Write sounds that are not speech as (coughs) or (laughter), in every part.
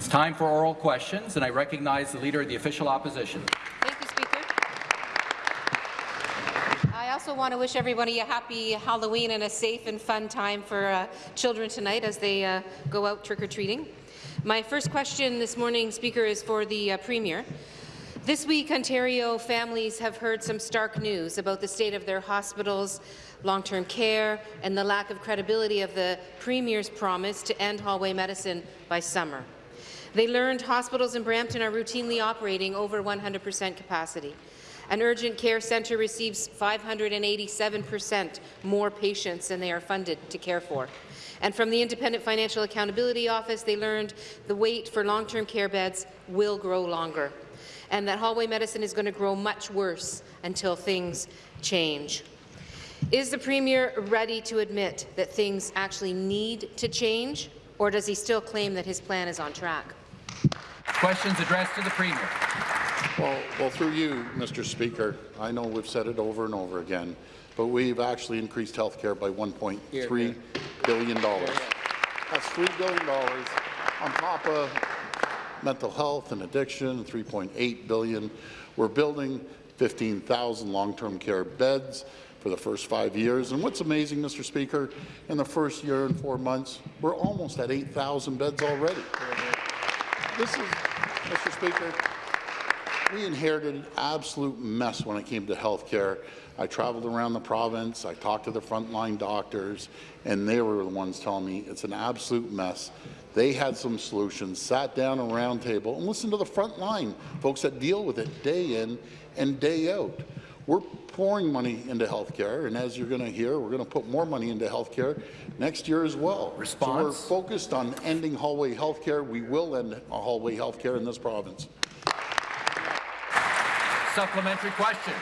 It's time for oral questions, and I recognize the Leader of the Official Opposition. Thank you, Speaker. I also want to wish everybody a happy Halloween and a safe and fun time for uh, children tonight as they uh, go out trick-or-treating. My first question this morning, Speaker, is for the uh, Premier. This week, Ontario families have heard some stark news about the state of their hospitals, long-term care, and the lack of credibility of the Premier's promise to end hallway medicine by summer. They learned hospitals in Brampton are routinely operating over 100 percent capacity. An urgent care centre receives 587 percent more patients than they are funded to care for. And from the Independent Financial Accountability Office, they learned the wait for long-term care beds will grow longer, and that hallway medicine is going to grow much worse until things change. Is the Premier ready to admit that things actually need to change, or does he still claim that his plan is on track? Questions addressed to the Premier. Well, well, through you, Mr. Speaker, I know we've said it over and over again, but we've actually increased health care by $1.3 billion. That's $3 billion on top of mental health and addiction, 3.8 billion. We're building 15,000 long-term care beds for the first five years. And what's amazing, Mr. Speaker, in the first year and four months, we're almost at 8,000 beds already. This is, Mr. Speaker, we inherited an absolute mess when it came to health care. I traveled around the province, I talked to the frontline doctors, and they were the ones telling me it's an absolute mess. They had some solutions, sat down a round table, and listened to the frontline folks that deal with it day in and day out. We're pouring money into health care, and as you're going to hear, we're going to put more money into health care next year as well. Response. So we're focused on ending hallway health care. We will end hallway health care in this province. Supplementary question.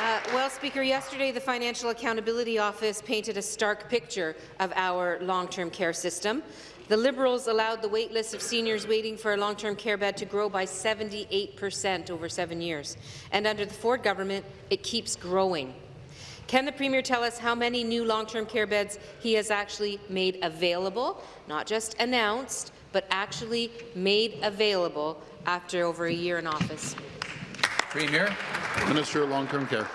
Uh, well, Speaker, yesterday the Financial Accountability Office painted a stark picture of our long-term care system. The Liberals allowed the wait list of seniors waiting for a long-term care bed to grow by 78 per cent over seven years. And under the Ford government, it keeps growing. Can the Premier tell us how many new long-term care beds he has actually made available, not just announced, but actually made available after over a year in office? Premier. Minister of Long-Term Care.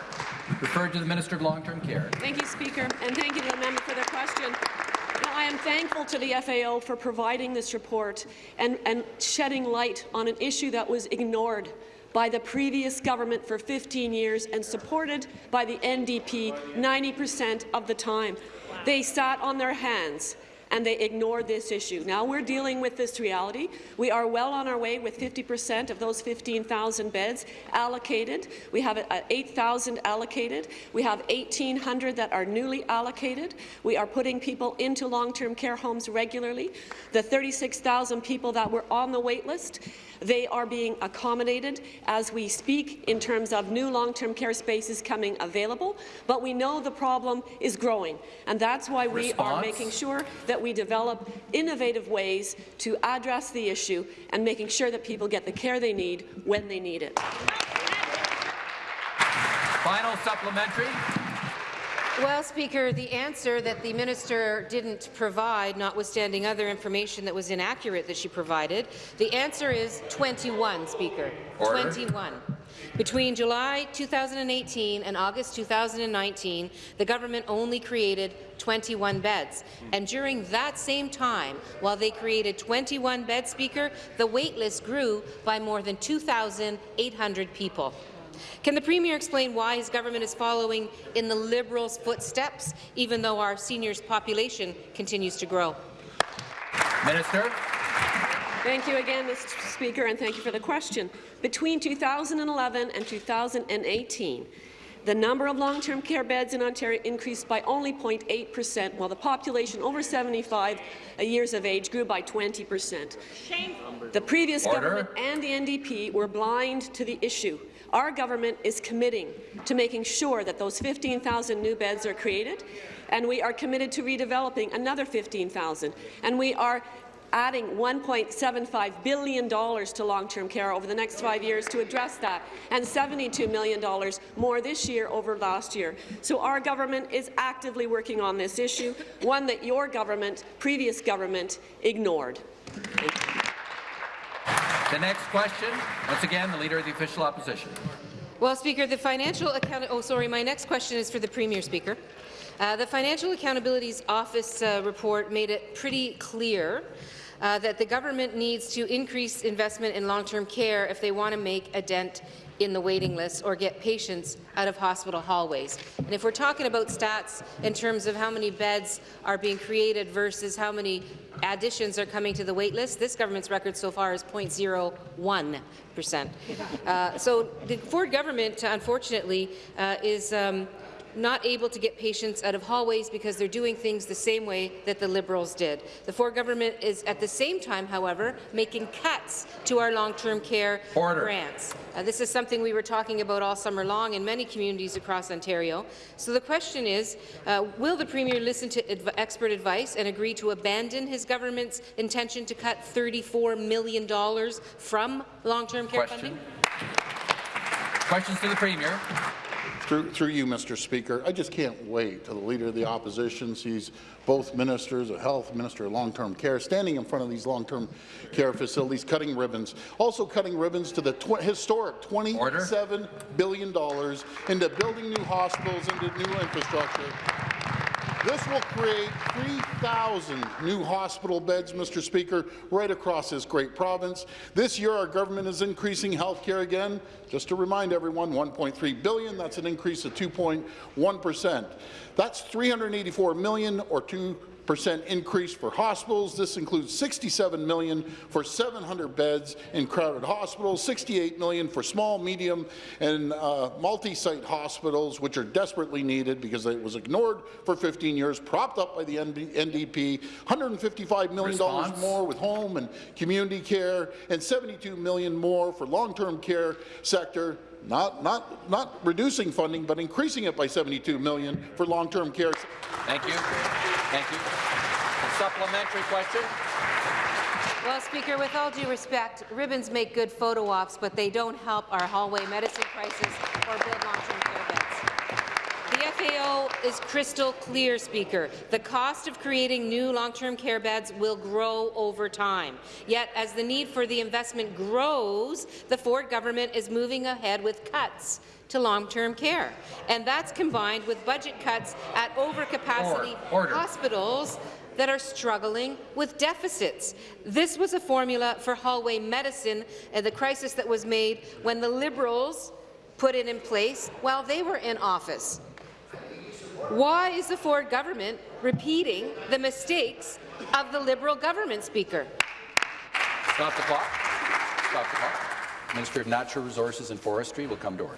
Referred to the Minister of Long-Term Care. Thank you, Speaker, and thank you to the member for the question. I am thankful to the FAO for providing this report and, and shedding light on an issue that was ignored by the previous government for 15 years and supported by the NDP 90% of the time. They sat on their hands and they ignored this issue. Now we're dealing with this reality. We are well on our way with 50% of those 15,000 beds allocated. We have uh, 8,000 allocated. We have 1,800 that are newly allocated. We are putting people into long-term care homes regularly. The 36,000 people that were on the wait list they are being accommodated as we speak in terms of new long-term care spaces coming available, but we know the problem is growing, and that's why we Response? are making sure that we develop innovative ways to address the issue and making sure that people get the care they need when they need it. Final supplementary. Well, Speaker, the answer that the minister didn't provide, notwithstanding other information that was inaccurate that she provided, the answer is 21, Speaker. Order. 21. Between July 2018 and August 2019, the government only created 21 beds. And during that same time, while they created 21 beds, Speaker, the wait list grew by more than 2,800 people. Can the Premier explain why his government is following in the Liberals' footsteps, even though our seniors' population continues to grow? Minister. Thank you again, Mr. Speaker, and thank you for the question. Between 2011 and 2018, the number of long-term care beds in Ontario increased by only 0.8 percent, while the population over 75 uh, years of age grew by 20 percent. The previous Order. government and the NDP were blind to the issue. Our government is committing to making sure that those 15,000 new beds are created, and we are committed to redeveloping another 15,000. And we are adding $1.75 billion to long-term care over the next five years to address that, and $72 million more this year over last year. So our government is actively working on this issue, one that your government, previous government, ignored. The next question, once again, the Leader of the Official Opposition. Well, Speaker, the financial account. Oh, sorry. My next question is for the Premier, Speaker. Uh, the Financial Accountability Office uh, report made it pretty clear uh, that the government needs to increase investment in long-term care if they want to make a dent in the waiting list or get patients out of hospital hallways. And if we're talking about stats in terms of how many beds are being created versus how many additions are coming to the wait list, this government's record so far is 0.01 percent. Uh, so the Ford government, unfortunately, uh, is um, not able to get patients out of hallways because they're doing things the same way that the Liberals did. The Ford government is at the same time, however, making cuts to our long-term care Order. grants. Uh, this is something we were talking about all summer long in many communities across Ontario. So the question is, uh, will the Premier listen to adv expert advice and agree to abandon his government's intention to cut $34 million from long-term care Question. funding? Questions to the Premier. Through, through you, Mr. Speaker, I just can't wait till the Leader of the Opposition sees both ministers of health, Minister of Long-Term Care, standing in front of these long-term care facilities, cutting ribbons, also cutting ribbons to the tw historic $27 billion into building new hospitals, into new infrastructure. This will create 3,000 new hospital beds, Mr. Speaker, right across this great province. This year, our government is increasing health care again. Just to remind everyone, 1.3 billion, that's an increase of 2.1 percent. That's 384 million or 2 percent increase for hospitals. This includes 67 million for 700 beds in crowded hospitals, 68 million for small, medium, and uh, multi-site hospitals, which are desperately needed because it was ignored for 15 years, propped up by the NDP, 155 million dollars more with home and community care, and 72 million more for long-term care sector. Not, not, not reducing funding, but increasing it by 72 million for long-term care. Thank you. Thank you. A supplementary question. Well, Speaker, with all due respect, ribbons make good photo ops, but they don't help our hallway medicine crisis or build long-term care beds. The FAO is crystal clear, Speaker. The cost of creating new long-term care beds will grow over time. Yet, as the need for the investment grows, the Ford government is moving ahead with cuts to long-term care. And that's combined with budget cuts at overcapacity Order. hospitals that are struggling with deficits. This was a formula for hallway medicine and the crisis that was made when the Liberals put it in place while they were in office. Why is the Ford government repeating the mistakes of the Liberal government, Speaker? Stop the clock. Stop the clock. Minister of Natural Resources and Forestry will come to order.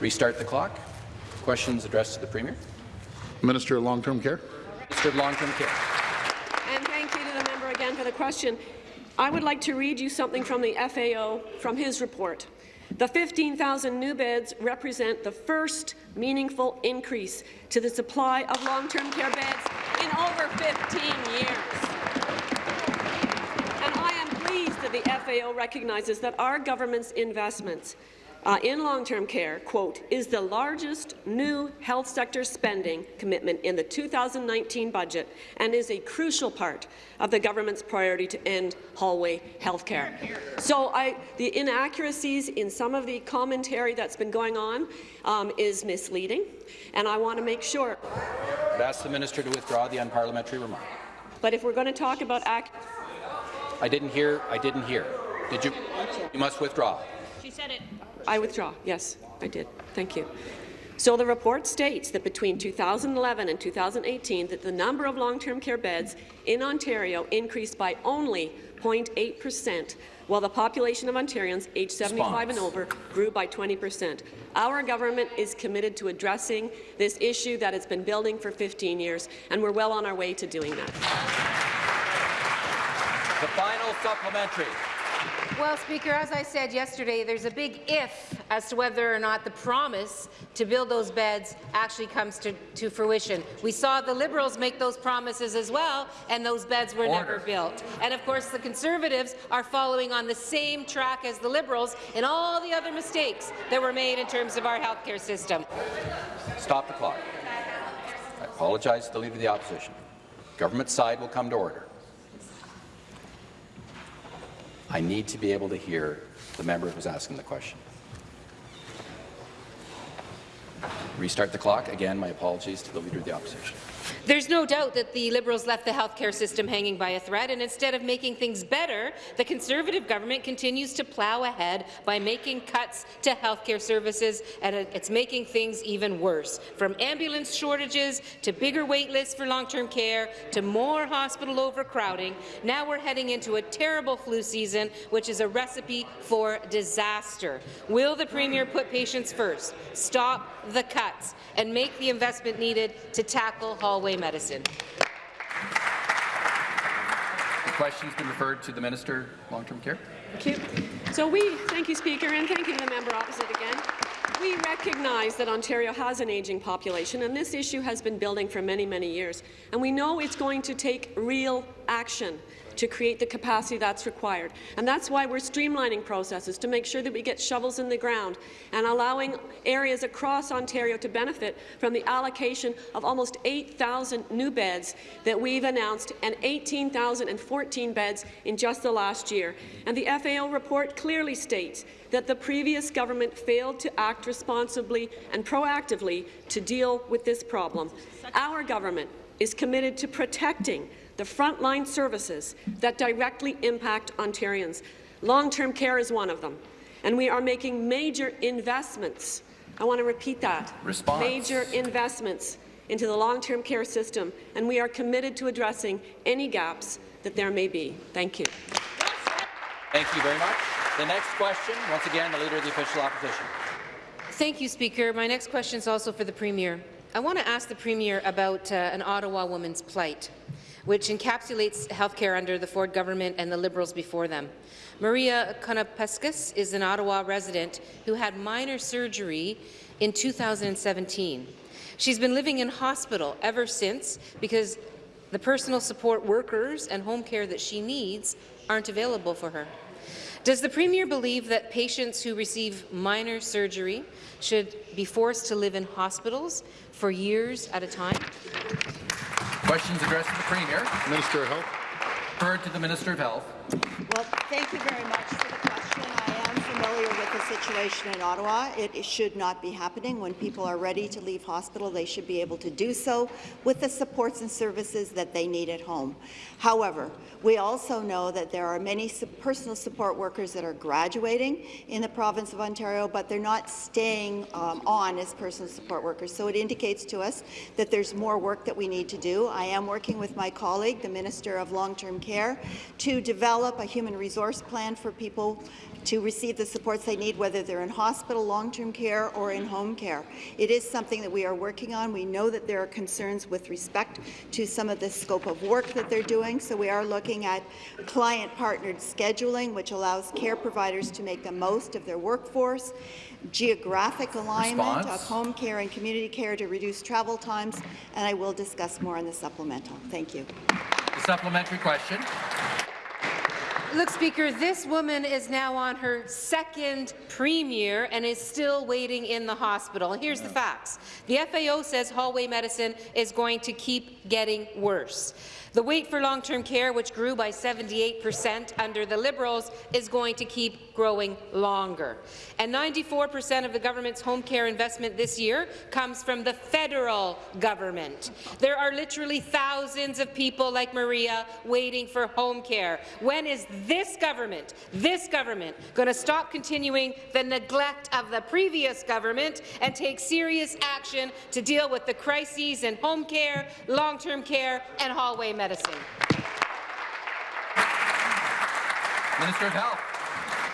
Restart the clock. Questions addressed to the Premier. Minister of Long-Term Care. Minister of Long-Term Care. And thank you to the member again for the question. I would like to read you something from the FAO from his report. The 15,000 new beds represent the first meaningful increase to the supply of long-term care beds in over 15 years. And I am pleased that the FAO recognizes that our government's investments uh, in long-term care, quote, is the largest new health sector spending commitment in the 2019 budget and is a crucial part of the government's priority to end hallway health care. So I, the inaccuracies in some of the commentary that's been going on um, is misleading, and I want to make sure. I'd ask the minister to withdraw the unparliamentary remark. But if we're going to talk about ac I didn't hear. I didn't hear. Did you? You must withdraw. I withdraw. Yes, I did. Thank you. So the report states that between 2011 and 2018, that the number of long-term care beds in Ontario increased by only 0.8 percent, while the population of Ontarians aged 75 and over grew by 20 percent. Our government is committed to addressing this issue that has been building for 15 years, and we're well on our way to doing that. The final supplementary. Well, Speaker, as I said yesterday, there's a big if as to whether or not the promise to build those beds actually comes to, to fruition. We saw the Liberals make those promises as well, and those beds were Order. never built. And of course, the Conservatives are following on the same track as the Liberals in all the other mistakes that were made in terms of our healthcare system. Stop the clock. I apologize to the Leader of the Opposition. Government side will come to order. I need to be able to hear the member who's asking the question. Restart the clock. Again, my apologies to the Leader of the Opposition. There's no doubt that the Liberals left the healthcare system hanging by a thread, and instead of making things better, the Conservative government continues to plough ahead by making cuts to healthcare services, and it's making things even worse. From ambulance shortages to bigger wait lists for long-term care to more hospital overcrowding, now we're heading into a terrible flu season, which is a recipe for disaster. Will the Premier put patients first, stop the cuts, and make the investment needed to tackle hallway medicine. The question's been referred to the Minister Long-Term Care. Thank you. So we, thank you, Speaker, and thank you to the member opposite again. We recognize that Ontario has an ageing population, and this issue has been building for many, many years. And we know it's going to take real action to create the capacity that's required. And that's why we're streamlining processes to make sure that we get shovels in the ground and allowing areas across Ontario to benefit from the allocation of almost 8,000 new beds that we've announced and 18,014 beds in just the last year. And the FAO report clearly states that the previous government failed to act responsibly and proactively to deal with this problem. Our government is committed to protecting the frontline services that directly impact Ontarians. Long-term care is one of them, and we are making major investments. I want to repeat that. Response. Major investments into the long-term care system, and we are committed to addressing any gaps that there may be. Thank you. Thank you very much. The next question, once again, the Leader of the Official Opposition. Thank you, Speaker. My next question is also for the Premier. I want to ask the Premier about uh, an Ottawa woman's plight which encapsulates healthcare under the Ford government and the Liberals before them. Maria Konopeskis is an Ottawa resident who had minor surgery in 2017. She's been living in hospital ever since because the personal support workers and home care that she needs aren't available for her. Does the Premier believe that patients who receive minor surgery should be forced to live in hospitals for years at a time? Questions addressed to the Premier. Minister of Health. Referred to the Minister of Health. Well, thank you very much for the question. I am familiar with the situation in Ottawa. It, should not be happening. When people are ready to leave hospital, they should be able to do so with the supports and services that they need at home. However, we also know that there are many personal support workers that are graduating in the province of Ontario, but they're not staying um, on as personal support workers. So it indicates to us that there's more work that we need to do. I am working with my colleague, the Minister of Long-Term Care, to develop a human resource plan for people to receive the supports they need, whether they're in hospital, long-term care, or in home care. It is something that we are working on. We know that there are concerns with respect to some of the scope of work that they're doing, so we are looking at client-partnered scheduling, which allows care providers to make the most of their workforce, geographic alignment Response. of home care and community care to reduce travel times, and I will discuss more in the supplemental. Thank you. The supplementary question. Look, Speaker, this woman is now on her second premier and is still waiting in the hospital. Here's the facts. The FAO says hallway medicine is going to keep getting worse. The wait for long-term care, which grew by 78 percent under the Liberals, is going to keep growing longer. And 94 percent of the government's home care investment this year comes from the federal government. There are literally thousands of people like Maria waiting for home care. When is this government, this government, going to stop continuing the neglect of the previous government and take serious action to deal with the crises in home care, long-term care and hallway medicine? medicine. Minister of Health.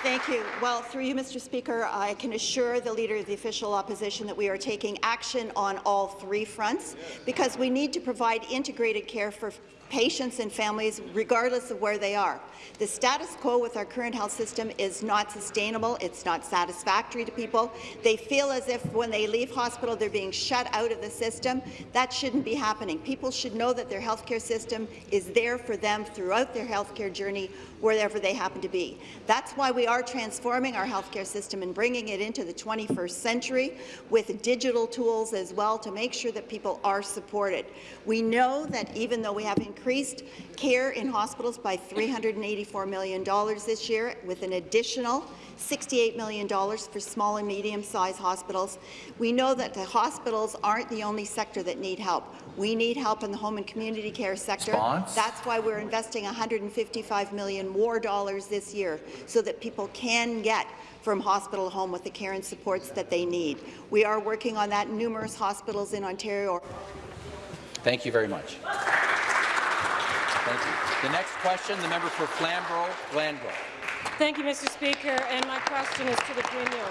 Thank you. Well, through you, Mr. Speaker, I can assure the Leader of the Official Opposition that we are taking action on all three fronts because we need to provide integrated care for patients and families regardless of where they are. The status quo with our current health system is not sustainable. It's not satisfactory to people. They feel as if when they leave hospital, they're being shut out of the system. That shouldn't be happening. People should know that their healthcare system is there for them throughout their healthcare journey, wherever they happen to be. That's why we are transforming our healthcare system and bringing it into the 21st century with digital tools as well to make sure that people are supported. We know that even though we have increased care in hospitals by $384 million this year, with an additional $68 million for small and medium-sized hospitals. We know that the hospitals aren't the only sector that need help. We need help in the home and community care sector. Response? That's why we're investing 155 million more dollars this year, so that people can get from hospital to home with the care and supports that they need. We are working on that in numerous hospitals in Ontario. Thank you very much. Thank you. The next question, the member for Flamborough-Glanbrook. Thank you, Mr. Speaker, and my question is to the Premier.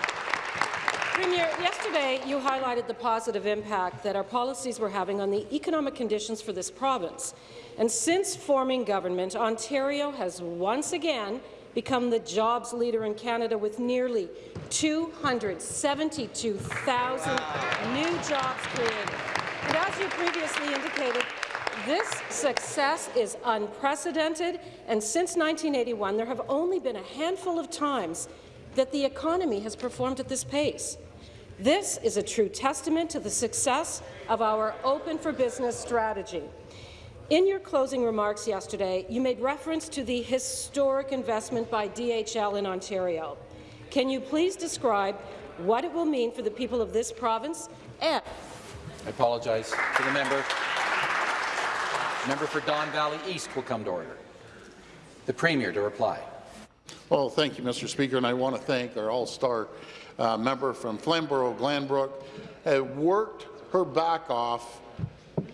Premier, yesterday you highlighted the positive impact that our policies were having on the economic conditions for this province. And since forming government, Ontario has once again become the jobs leader in Canada with nearly 272,000 new jobs created. And as you previously indicated, this success is unprecedented, and since 1981, there have only been a handful of times that the economy has performed at this pace. This is a true testament to the success of our Open for Business strategy. In your closing remarks yesterday, you made reference to the historic investment by DHL in Ontario. Can you please describe what it will mean for the people of this province and I apologize to the member. Member for Don Valley East will come to order. The Premier to reply. Well, thank you, Mr. Speaker, and I want to thank our all-star uh, member from Flamborough-Glanbrook. Uh, worked her back off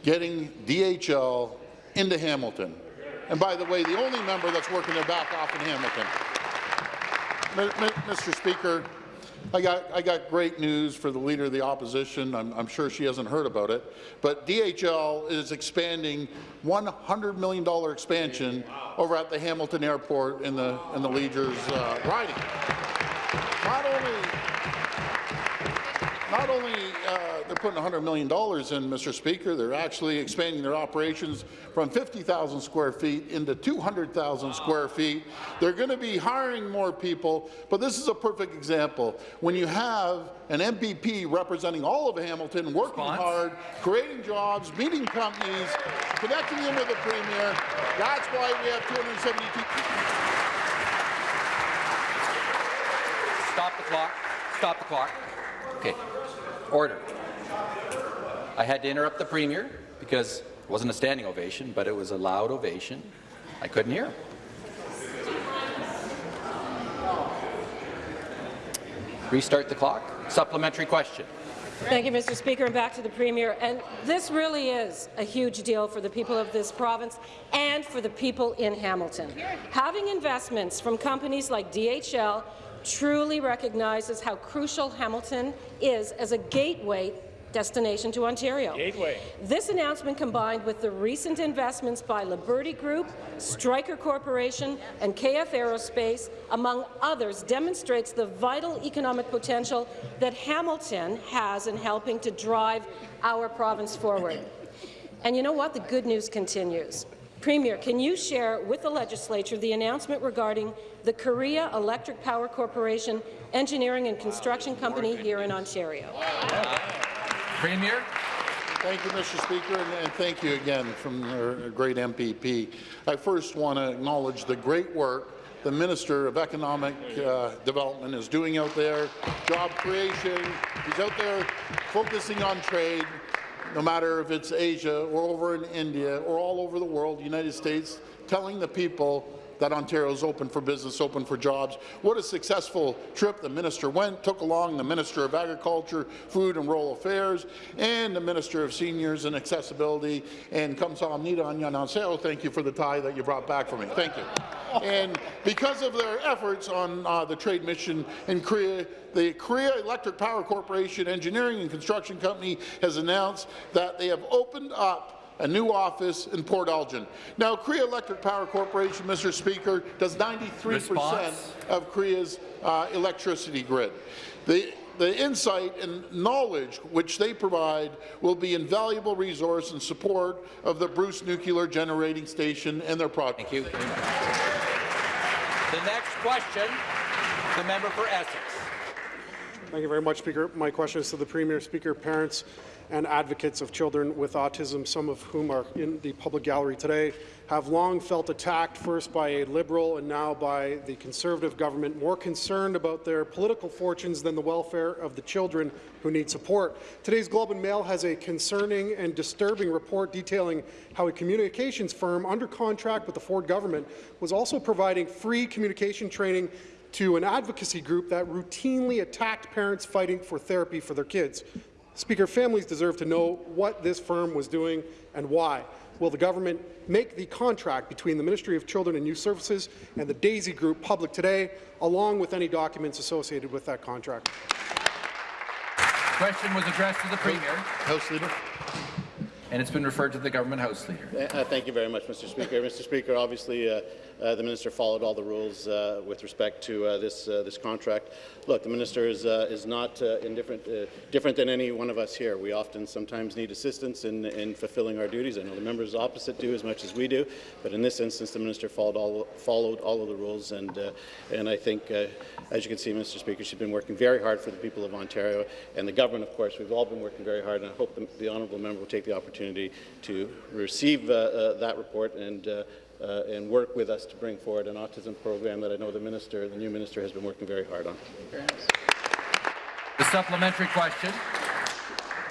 getting DHL into Hamilton. And by the way, the only member that's working their back off in Hamilton. Mr. Speaker, I got, I got great news for the Leader of the Opposition. I'm, I'm, sure she hasn't heard about it. But DHL is expanding $100 million expansion over at the Hamilton Airport in the, in the Leaders uh, riding. Not only not only uh, they're putting $100 million in, Mr. Speaker, they're actually expanding their operations from 50,000 square feet into 200,000 square feet. They're going to be hiring more people, but this is a perfect example. When you have an MPP representing all of Hamilton, working Response? hard, creating jobs, meeting companies, connecting them with the Premier, that's why we have 272. Stop the clock. Stop the clock. Okay. Order. I had to interrupt the Premier because it wasn't a standing ovation, but it was a loud ovation. I couldn't hear. Restart the clock. Supplementary question. Thank you, Mr. Speaker, and back to the Premier. And this really is a huge deal for the people of this province and for the people in Hamilton. Having investments from companies like DHL truly recognizes how crucial Hamilton is as a gateway destination to Ontario. Gateway. This announcement, combined with the recent investments by Liberty Group, Stryker Corporation, and KF Aerospace, among others, demonstrates the vital economic potential that Hamilton has in helping to drive our province forward. And you know what? The good news continues. Premier, can you share with the legislature the announcement regarding the Korea Electric Power Corporation engineering and construction company here in Ontario? Premier. Thank you, Mr. Speaker, and, and thank you again from our great MPP. I first want to acknowledge the great work the Minister of Economic uh, Development is doing out there, job creation. He's out there focusing on trade, no matter if it's Asia or over in India or all over the world, United States, telling the people that Ontario is open for business, open for jobs. What a successful trip the minister went, took along the Minister of Agriculture, Food and Rural Affairs, and the Minister of Seniors and Accessibility, and Kamsahamnida Anyanaseo. Thank you for the tie that you brought back for me. Thank you. And because of their efforts on uh, the trade mission in Korea, the Korea Electric Power Corporation Engineering and Construction Company has announced that they have opened up a new office in Port Elgin. Now, Korea Electric Power Corporation, Mr. Speaker, does 93 percent of Korea's uh, electricity grid. The, the insight and knowledge which they provide will be an invaluable resource in support of the Bruce Nuclear Generating Station and their project. Thank you very much. The next question, The member for Essex. Thank you very much, Speaker. My question is to the Premier. Speaker, parents and advocates of children with autism, some of whom are in the public gallery today, have long felt attacked, first by a Liberal and now by the Conservative government, more concerned about their political fortunes than the welfare of the children who need support. Today's Globe and Mail has a concerning and disturbing report detailing how a communications firm under contract with the Ford government was also providing free communication training to an advocacy group that routinely attacked parents fighting for therapy for their kids. Speaker, families deserve to know what this firm was doing and why. Will the government make the contract between the Ministry of Children and Youth Services and the DAISY Group public today, along with any documents associated with that contract? Question was addressed to the Premier, House Leader. and it's been referred to the Government House Leader. Uh, Thank you very much, Mr. Speaker. Mr. Speaker, obviously, uh, uh, the minister followed all the rules uh, with respect to uh, this uh, this contract. Look, the minister is uh, is not uh, indifferent, uh, different than any one of us here. We often sometimes need assistance in, in fulfilling our duties. I know the members opposite do as much as we do, but in this instance, the minister followed all followed all of the rules, and uh, and I think, uh, as you can see, Mr. Speaker, she's been working very hard for the people of Ontario and the government. Of course, we've all been working very hard, and I hope the, the honourable member will take the opportunity to receive uh, uh, that report and. Uh, uh, and work with us to bring forward an autism program that I know the minister, the new minister, has been working very hard on. The supplementary question.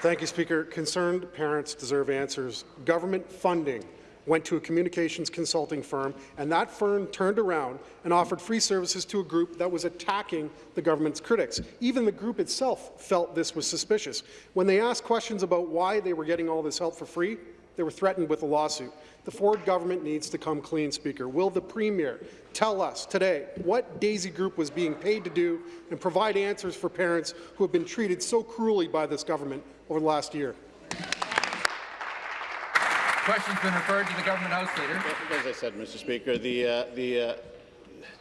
Thank you, Speaker. Concerned parents deserve answers. Government funding went to a communications consulting firm, and that firm turned around and offered free services to a group that was attacking the government's critics. Even the group itself felt this was suspicious. When they asked questions about why they were getting all this help for free, they were threatened with a lawsuit. The Ford government needs to come clean, Speaker. Will the Premier tell us today what Daisy Group was being paid to do and provide answers for parents who have been treated so cruelly by this government over the last year? Question's been referred to the Government House Leader. As I said, Mr. Speaker, the uh, the uh,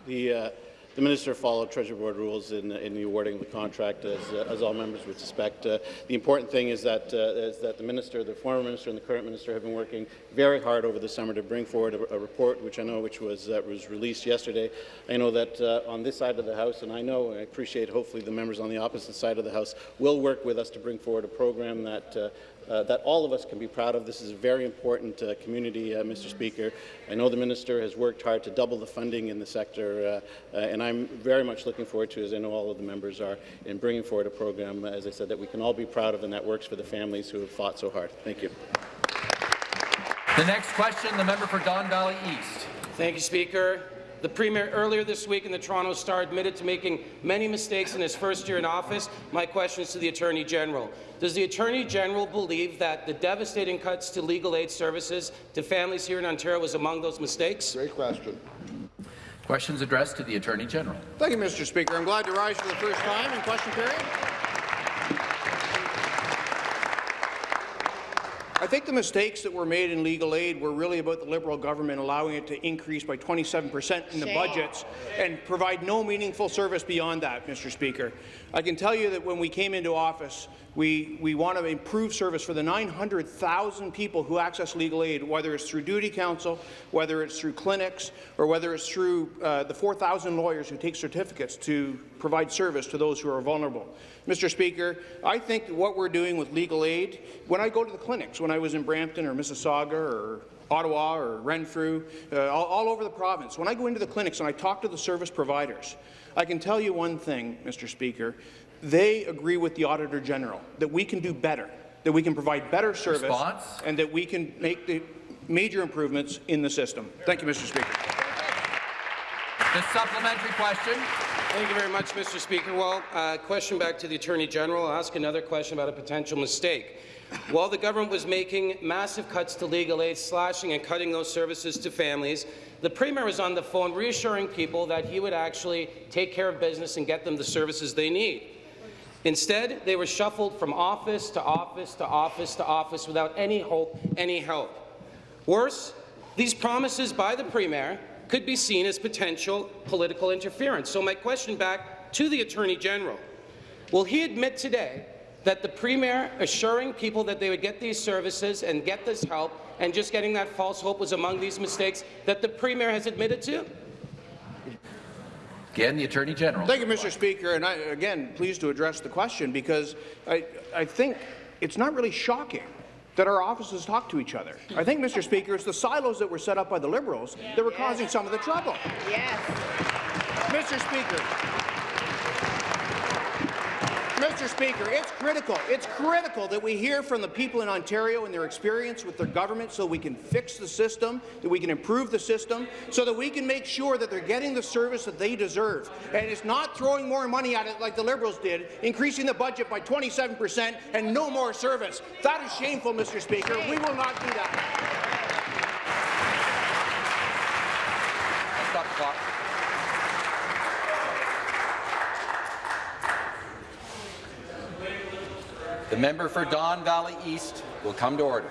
the uh, the minister followed Treasury Board rules in, in the awarding of the contract, as, uh, as all members would suspect. Uh, the important thing is that, uh, is that the minister, the former minister and the current minister have been working very hard over the summer to bring forward a, a report, which I know which was, uh, was released yesterday. I know that uh, on this side of the House, and I know, I appreciate hopefully the members on the opposite side of the House will work with us to bring forward a program that uh, uh, that all of us can be proud of. This is a very important uh, community, uh, Mr. Speaker. I know the minister has worked hard to double the funding in the sector, uh, uh, and I'm very much looking forward to, as I know all of the members are, in bringing forward a program, as I said, that we can all be proud of and that works for the families who have fought so hard. Thank you. The next question, the member for Don Valley East. Thank you, Speaker. The Premier earlier this week in the Toronto Star admitted to making many mistakes in his first year in office. My question is to the Attorney General. Does the Attorney General believe that the devastating cuts to legal aid services to families here in Ontario was among those mistakes? Great question. Questions addressed to the Attorney General. Thank you, Mr. Speaker. I'm glad to rise for the first time in question period. Think the mistakes that were made in legal aid were really about the Liberal government allowing it to increase by 27 per cent in the Shame. budgets and provide no meaningful service beyond that, Mr. Speaker. I can tell you that when we came into office, we, we want to improve service for the 900,000 people who access legal aid, whether it's through duty counsel, whether it's through clinics, or whether it's through uh, the 4,000 lawyers who take certificates to provide service to those who are vulnerable. Mr. Speaker, I think what we're doing with legal aid, when I go to the clinics, when I was in Brampton or Mississauga or Ottawa or Renfrew, uh, all, all over the province, when I go into the clinics and I talk to the service providers, I can tell you one thing, Mr. Speaker, they agree with the Auditor General that we can do better, that we can provide better service, Response? and that we can make the major improvements in the system. Thank you, Mr. Speaker. The supplementary question. Thank you very much, Mr. Speaker. Well, uh, question back to the Attorney General. I'll ask another question about a potential mistake. While the government was making massive cuts to legal aid, slashing and cutting those services to families, the Premier was on the phone reassuring people that he would actually take care of business and get them the services they need. Instead, they were shuffled from office to office to office to office without any hope, any help. Worse, these promises by the Premier could be seen as potential political interference. So my question back to the Attorney General, will he admit today that the Premier assuring people that they would get these services and get this help and just getting that false hope was among these mistakes that the Premier has admitted to? Again, the Attorney General. Thank you, Mr. Speaker. And I, again, pleased to address the question because I, I think it's not really shocking that our offices talk to each other. I think, Mr. Speaker, it's the silos that were set up by the Liberals that were causing some of the trouble. Yes. Mr. Speaker, Mr. Speaker, it's critical. It's critical that we hear from the people in Ontario and their experience with their government so we can fix the system, that we can improve the system, so that we can make sure that they're getting the service that they deserve. And it's not throwing more money at it like the Liberals did, increasing the budget by 27 per cent and no more service. That is shameful, Mr. Speaker. We will not do that. Stop the clock. The member for Don Valley East will come to order.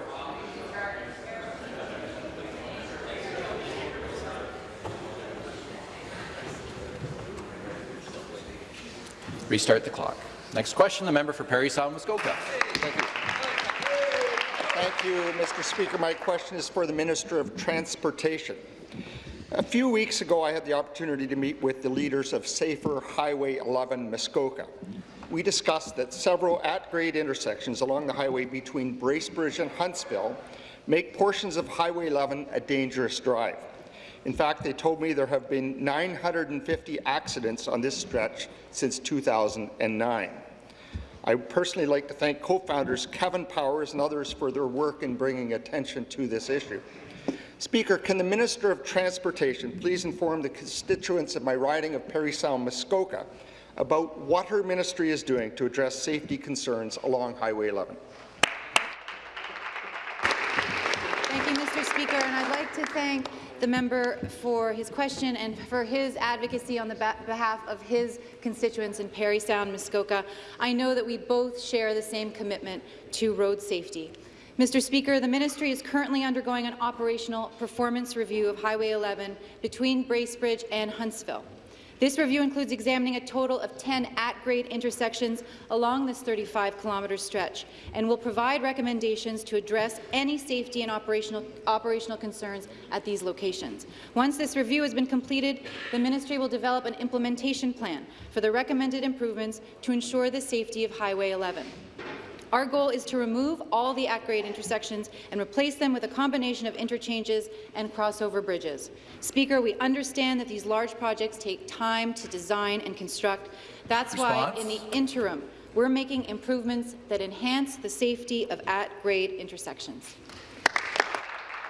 Restart the clock. Next question, the member for Parry Sound, Muskoka. Thank you. Thank you, Mr. Speaker. My question is for the Minister of Transportation. A few weeks ago, I had the opportunity to meet with the leaders of Safer Highway 11 Muskoka. We discussed that several at-grade intersections along the highway between Bracebridge and Huntsville make portions of Highway 11 a dangerous drive. In fact, they told me there have been 950 accidents on this stretch since 2009. I would personally like to thank co-founders Kevin Powers and others for their work in bringing attention to this issue. Speaker, can the Minister of Transportation please inform the constituents of my riding of Parry Sound Muskoka about what her ministry is doing to address safety concerns along Highway 11? Thank you, Mr. Speaker, and I'd like to thank the member for his question and for his advocacy on the behalf of his constituents in Parry Sound, Muskoka. I know that we both share the same commitment to road safety. Mr. Speaker, the ministry is currently undergoing an operational performance review of Highway 11 between Bracebridge and Huntsville. This review includes examining a total of 10 at-grade intersections along this 35-kilometre stretch and will provide recommendations to address any safety and operational, operational concerns at these locations. Once this review has been completed, the ministry will develop an implementation plan for the recommended improvements to ensure the safety of Highway 11. Our goal is to remove all the at-grade intersections and replace them with a combination of interchanges and crossover bridges. Speaker, we understand that these large projects take time to design and construct. That's Response. why, in the interim, we're making improvements that enhance the safety of at-grade intersections.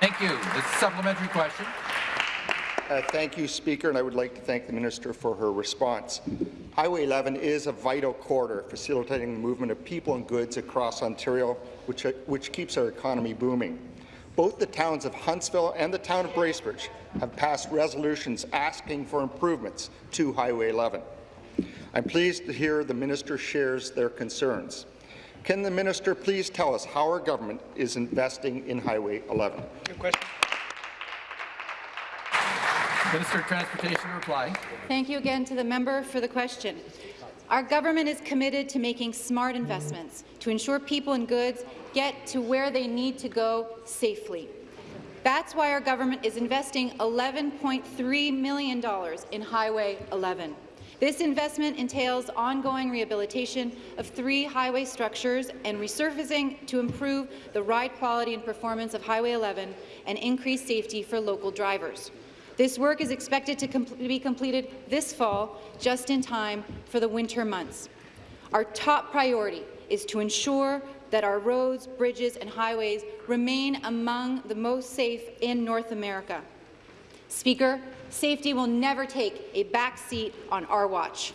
Thank you. This supplementary question. Uh, thank you, Speaker, and I would like to thank the Minister for her response. Highway 11 is a vital corridor facilitating the movement of people and goods across Ontario, which, uh, which keeps our economy booming. Both the towns of Huntsville and the town of Bracebridge have passed resolutions asking for improvements to Highway 11. I'm pleased to hear the minister shares their concerns. Can the minister please tell us how our government is investing in Highway 11? Good question. Minister of Transportation to reply. Thank you again to the member for the question. Our government is committed to making smart investments to ensure people and goods get to where they need to go safely. That's why our government is investing $11.3 million in Highway 11. This investment entails ongoing rehabilitation of three highway structures and resurfacing to improve the ride quality and performance of Highway 11 and increase safety for local drivers. This work is expected to com be completed this fall, just in time for the winter months. Our top priority is to ensure that our roads, bridges and highways remain among the most safe in North America. Speaker, safety will never take a back seat on our watch.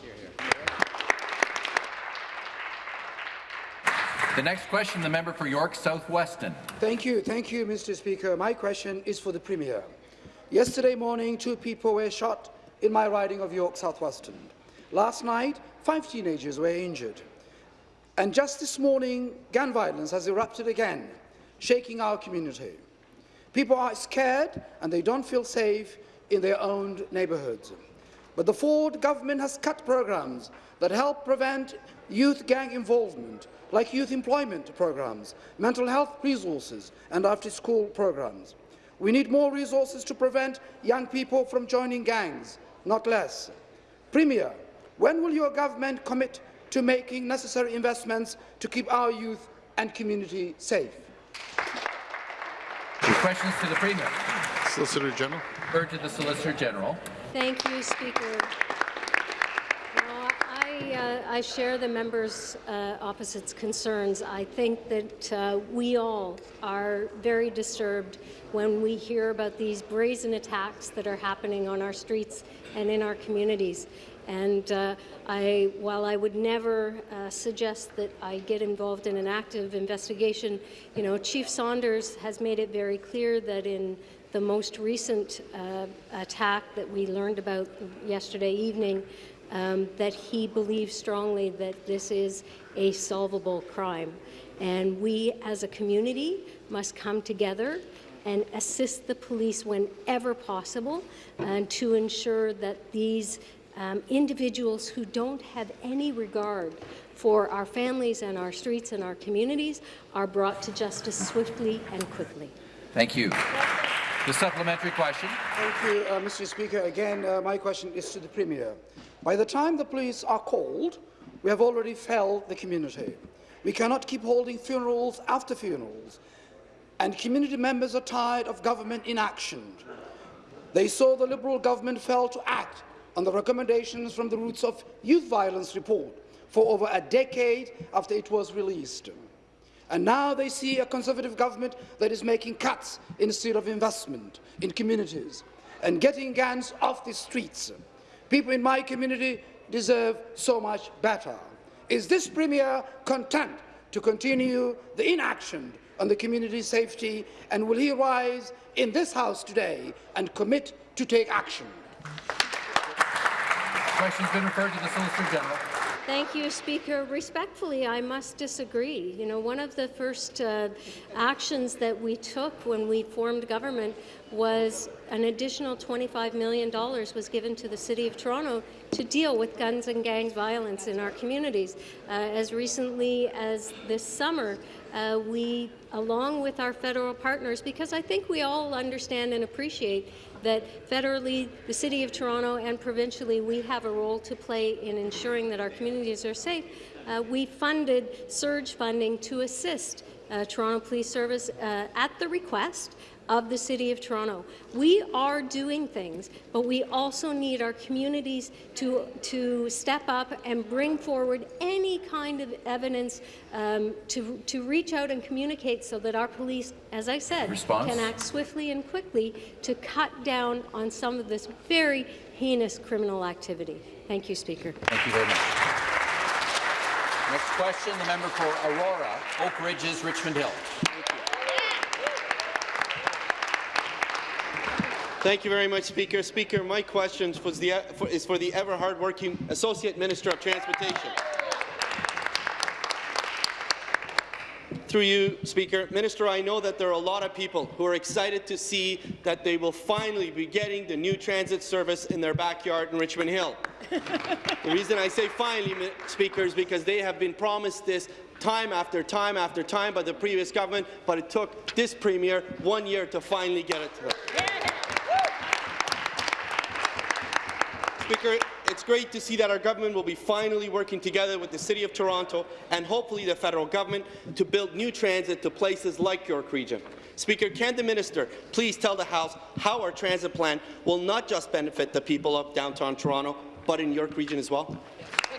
The next question, the member for York South-Weston. Thank you. Thank you, Mr. Speaker. My question is for the Premier. Yesterday morning, two people were shot in my riding of York South-Weston. Last night, five teenagers were injured. And just this morning, gun violence has erupted again, shaking our community. People are scared and they don't feel safe in their own neighbourhoods. But the Ford government has cut programs that help prevent youth gang involvement, like youth employment programs, mental health resources, and after-school programs. We need more resources to prevent young people from joining gangs, not less. Premier, when will your government commit to making necessary investments to keep our youth and community safe? Questions to the Premier. Solicitor General. Heard to the Solicitor General. Thank you, Speaker. I, uh, I share the members uh, opposite's concerns. I think that uh, we all are very disturbed when we hear about these brazen attacks that are happening on our streets and in our communities. And uh, I, while I would never uh, suggest that I get involved in an active investigation, you know, Chief Saunders has made it very clear that in the most recent uh, attack that we learned about yesterday evening, um, that he believes strongly that this is a solvable crime. And we as a community must come together and assist the police whenever possible and to ensure that these um, individuals who don't have any regard for our families and our streets and our communities are brought to justice swiftly and quickly. Thank you. The supplementary question. Thank you, uh, Mr. Speaker. Again, uh, my question is to the Premier. By the time the police are called, we have already failed the community. We cannot keep holding funerals after funerals, and community members are tired of government inaction. They saw the Liberal government fail to act on the recommendations from the Roots of Youth Violence report for over a decade after it was released. And now they see a Conservative government that is making cuts instead of investment in communities and getting gangs off the streets. People in my community deserve so much better. Is this Premier content to continue the inaction on the community safety and will he rise in this House today and commit to take action? Question's been referred to the Solicitor General. Thank you, Speaker. Respectfully, I must disagree. You know, one of the first uh, actions that we took when we formed government was an additional $25 million was given to the City of Toronto to deal with guns and gangs violence in our communities. Uh, as recently as this summer, uh, we, along with our federal partners, because I think we all understand and appreciate that federally, the City of Toronto and provincially, we have a role to play in ensuring that our communities are safe. Uh, we funded surge funding to assist uh, Toronto Police Service uh, at the request of the City of Toronto. We are doing things, but we also need our communities to, to step up and bring forward any kind of evidence um, to, to reach out and communicate so that our police, as I said, Response? can act swiftly and quickly to cut down on some of this very heinous criminal activity. Thank you, Speaker. Thank you very much. Next question, the member for Aurora, Oak Ridges, Richmond Hill. Thank you very much, Speaker. Speaker, my question the, for, is for the ever hard-working Associate Minister of Transportation. Through you, Speaker. Minister, I know that there are a lot of people who are excited to see that they will finally be getting the new transit service in their backyard in Richmond Hill. the reason I say finally, Speaker, is because they have been promised this time after time after time by the previous government, but it took this Premier one year to finally get it to them. Speaker, it's great to see that our government will be finally working together with the City of Toronto and hopefully the federal government to build new transit to places like York Region. Speaker, can the minister please tell the House how our transit plan will not just benefit the people of downtown Toronto, but in York Region as well?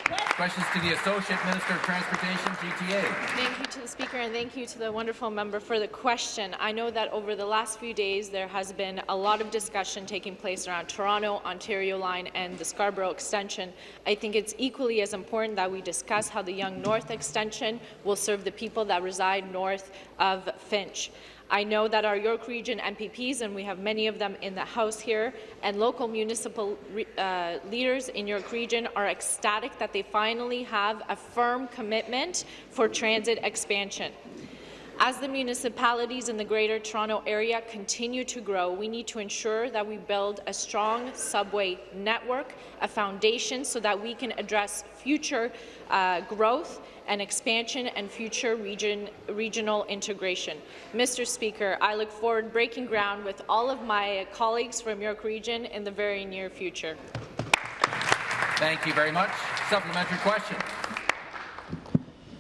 Questions to the Associate Minister of Transportation, GTA. Thank you to the Speaker and thank you to the wonderful member for the question. I know that over the last few days there has been a lot of discussion taking place around Toronto, Ontario Line and the Scarborough Extension. I think it's equally as important that we discuss how the Yonge North Extension will serve the people that reside north of Finch. I know that our York Region MPPs, and we have many of them in the House here, and local municipal uh, leaders in York Region are ecstatic that they finally have a firm commitment for transit expansion. As the municipalities in the Greater Toronto Area continue to grow, we need to ensure that we build a strong subway network, a foundation, so that we can address future uh, growth and expansion and future region, regional integration. Mr. Speaker, I look forward to breaking ground with all of my colleagues from York Region in the very near future. Thank you very much. Supplementary question.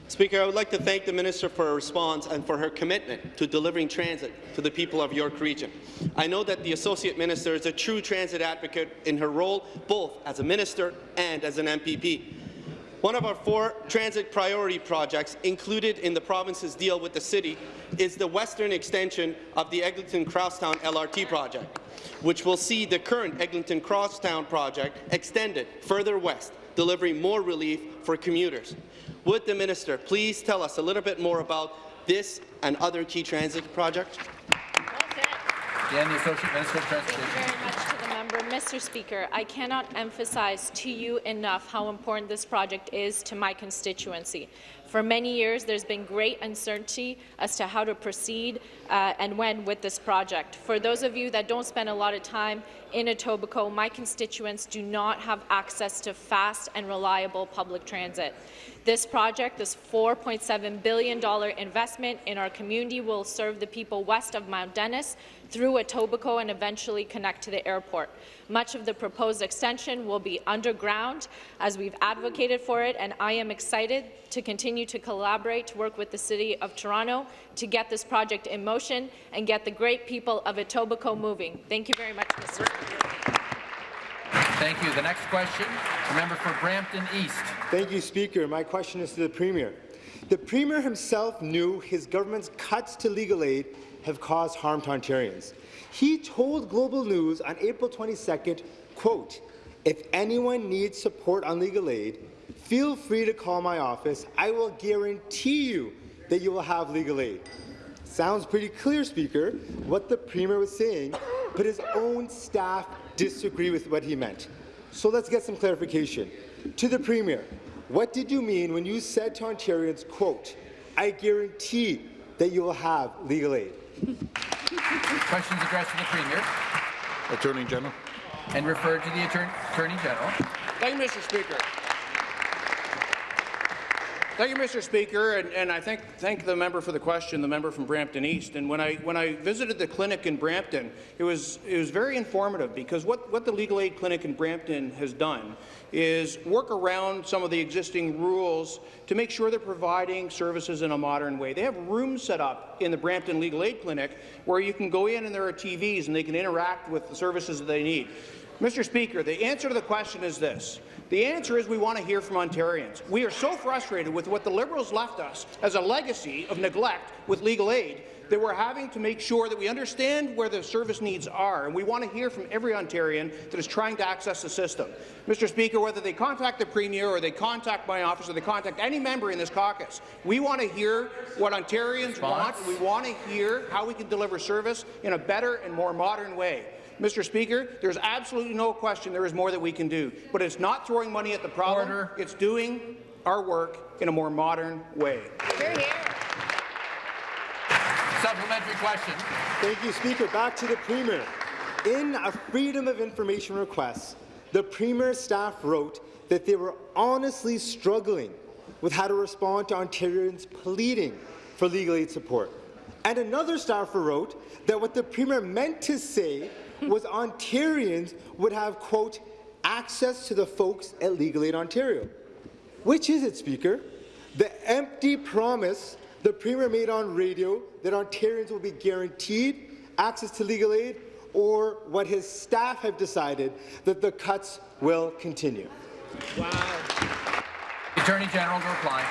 Speaker, I would like to thank the Minister for her response and for her commitment to delivering transit to the people of York Region. I know that the Associate Minister is a true transit advocate in her role both as a Minister and as an MPP. One of our four transit priority projects included in the province's deal with the city is the western extension of the Eglinton Crosstown LRT project, which will see the current Eglinton Crosstown project extended further west, delivering more relief for commuters. Would the minister please tell us a little bit more about this and other key transit projects? Again, the Associate Minister of Transportation. Thank you very much to the member. Mr. Speaker, I cannot emphasize to you enough how important this project is to my constituency. For many years, there's been great uncertainty as to how to proceed uh, and when with this project. For those of you that don't spend a lot of time in Etobicoke, my constituents do not have access to fast and reliable public transit. This project, this $4.7 billion investment in our community will serve the people west of Mount Dennis through Etobicoke and eventually connect to the airport. Much of the proposed extension will be underground as we've advocated for it, and I am excited to continue to collaborate to work with the City of Toronto to get this project in motion and get the great people of Etobicoke moving. Thank you very much, Mr. Speaker. Thank you. The next question, the member for Brampton East. Thank you, Speaker. My question is to the Premier. The Premier himself knew his government's cuts to legal aid have caused harm to Ontarians. He told Global News on April 22nd, quote, if anyone needs support on legal aid, feel free to call my office. I will guarantee you that you will have legal aid. Sounds pretty clear, Speaker, what the Premier was saying, but his own staff disagree with what he meant. So let's get some clarification. To the Premier, what did you mean when you said to Ontarians, quote, I guarantee that you will have legal aid? Questions addressed to the Premier. Attorney General. And referred to the Attorney, Attorney General. Thank you, Mr. Speaker. Thank you, Mr. Speaker, and, and I thank, thank the member for the question, the member from Brampton East. And when I, when I visited the clinic in Brampton, it was, it was very informative because what, what the Legal Aid Clinic in Brampton has done is work around some of the existing rules to make sure they're providing services in a modern way. They have rooms set up in the Brampton Legal Aid Clinic where you can go in and there are TVs and they can interact with the services that they need. Mr. Speaker, the answer to the question is this. The answer is we want to hear from Ontarians. We are so frustrated with what the Liberals left us as a legacy of neglect with legal aid that we're having to make sure that we understand where the service needs are, and we want to hear from every Ontarian that is trying to access the system. Mr. Speaker, whether they contact the Premier or they contact my office or they contact any member in this caucus, we want to hear what Ontarians Response? want. We want to hear how we can deliver service in a better and more modern way. Mr. Speaker, there's absolutely no question there is more that we can do, but it's not throwing money at the problem. Order. It's doing our work in a more modern way. Supplementary question. Thank you, Speaker. Back to the Premier. In a Freedom of Information request, the Premier's staff wrote that they were honestly struggling with how to respond to Ontarians pleading for legal aid support. And another staffer wrote that what the Premier meant to say was Ontarians would have, quote, access to the folks at Legal Aid Ontario. Which is it, Speaker? The empty promise the Premier made on radio that Ontarians will be guaranteed access to legal aid, or what his staff have decided that the cuts will continue? Wow. Attorney General to reply.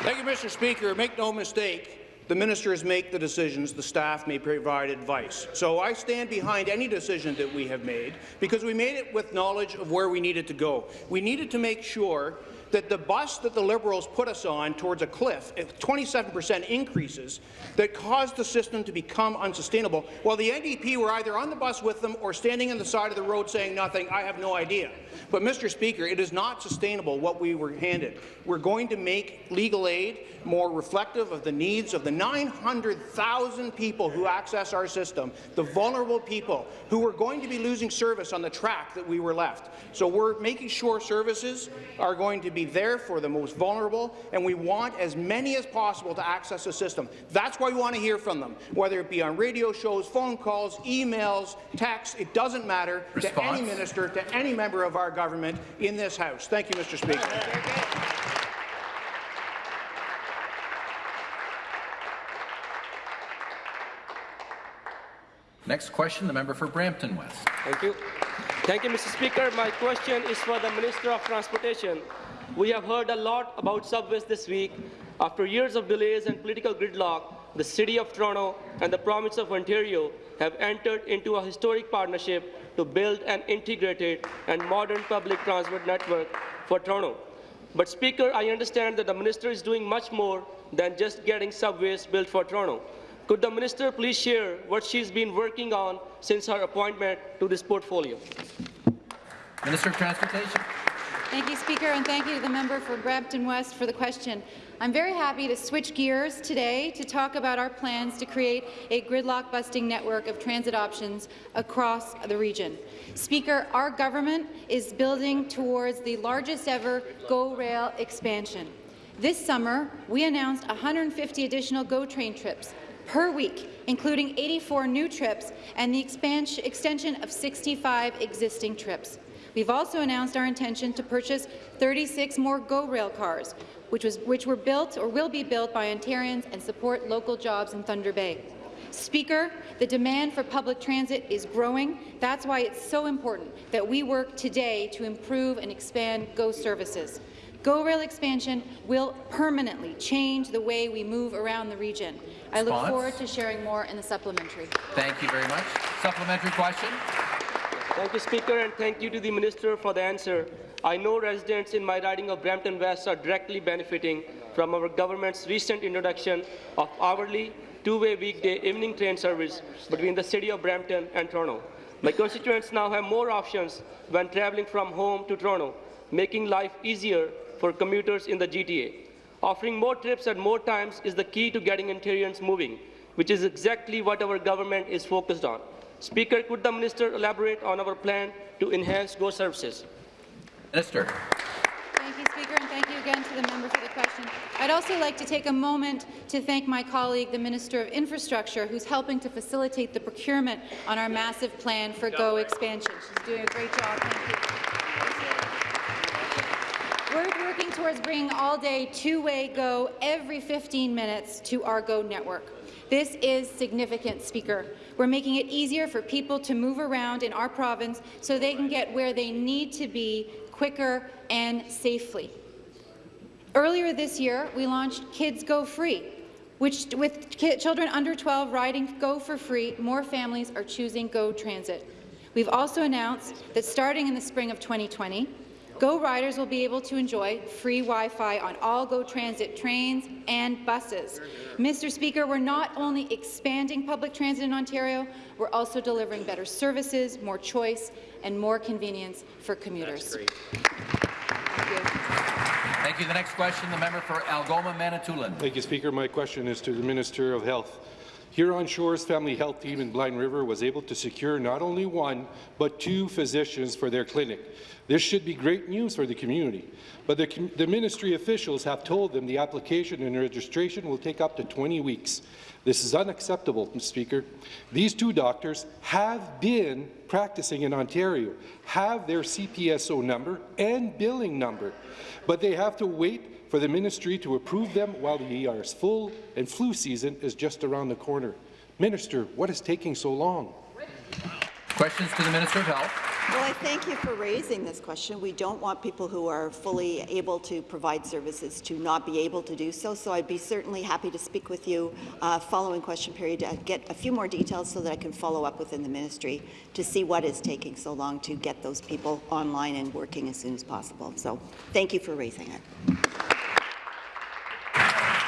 Thank you, Mr. Speaker. Make no mistake, the ministers make the decisions, the staff may provide advice. So I stand behind any decision that we have made because we made it with knowledge of where we needed to go. We needed to make sure that the bus that the Liberals put us on towards a cliff, uh, 27% increases, that caused the system to become unsustainable, while the NDP were either on the bus with them or standing on the side of the road saying nothing, I have no idea. But, Mr. Speaker, it is not sustainable what we were handed. We're going to make legal aid more reflective of the needs of the 900,000 people who access our system, the vulnerable people who are going to be losing service on the track that we were left. So we're making sure services are going to be there for the most vulnerable, and we want as many as possible to access the system. That's why we want to hear from them, whether it be on radio shows, phone calls, emails, texts. It doesn't matter Response. to any minister, to any member of our government in this House. Thank you, Mr. Speaker. Next question, the member for Brampton West. Thank you. Thank you, Mr. Speaker. My question is for the Minister of Transportation. We have heard a lot about subways this week. After years of delays and political gridlock, the City of Toronto and the Province of Ontario have entered into a historic partnership to build an integrated and modern public transport network for Toronto. But, Speaker, I understand that the Minister is doing much more than just getting subways built for Toronto. Could the Minister please share what she's been working on since her appointment to this portfolio? Minister of Transportation. Thank you, Speaker, and thank you to the member for Brampton West for the question. I'm very happy to switch gears today to talk about our plans to create a gridlock-busting network of transit options across the region. Speaker, our government is building towards the largest ever GO Rail expansion. This summer, we announced 150 additional GO train trips per week, including 84 new trips and the extension of 65 existing trips. We've also announced our intention to purchase 36 more GO Rail cars, which, was, which were built or will be built by Ontarians and support local jobs in Thunder Bay. Speaker, the demand for public transit is growing. That's why it's so important that we work today to improve and expand GO services. GO Rail expansion will permanently change the way we move around the region. I look Response? forward to sharing more in the supplementary. Thank you very much. Supplementary question. Thank you, Speaker, and thank you to the Minister for the answer. I know residents in my riding of Brampton West are directly benefiting from our government's recent introduction of hourly, two-way weekday evening train service between the City of Brampton and Toronto. My constituents now have more options when traveling from home to Toronto, making life easier for commuters in the GTA. Offering more trips at more times is the key to getting Ontarians moving, which is exactly what our government is focused on. Speaker, could the minister elaborate on our plan to enhance GO services? Minister. Thank you, Speaker, and thank you again to the member for the question. I'd also like to take a moment to thank my colleague, the Minister of Infrastructure, who's helping to facilitate the procurement on our massive plan for GO expansion. She's doing a great job. Thank you. We're working towards bringing all-day two-way GO every 15 minutes to our GO network. This is significant, Speaker. We're making it easier for people to move around in our province so they can get where they need to be quicker and safely. Earlier this year, we launched Kids Go Free, which, with children under 12 riding Go for free, more families are choosing Go Transit. We've also announced that starting in the spring of 2020, Go riders will be able to enjoy free Wi-Fi on all Go Transit trains and buses. Mr. Speaker, we're not only expanding public transit in Ontario, we're also delivering better services, more choice, and more convenience for commuters. Thank you. The next question, the member for Algoma Manitoulin. Thank you, Speaker. My question is to the Minister of Health. Huron Shores Family Health Team in Blind River was able to secure not only one, but two physicians for their clinic. This should be great news for the community, but the, the ministry officials have told them the application and registration will take up to 20 weeks. This is unacceptable, Mr. Speaker. These two doctors have been practicing in Ontario, have their CPSO number and billing number, but they have to wait for the ministry to approve them while the ER's full and flu season is just around the corner. Minister, what is taking so long? Questions to the Minister of Health. Well, I thank you for raising this question. We don't want people who are fully able to provide services to not be able to do so, so I'd be certainly happy to speak with you uh, following question period to get a few more details so that I can follow up within the ministry to see what is taking so long to get those people online and working as soon as possible. So thank you for raising it.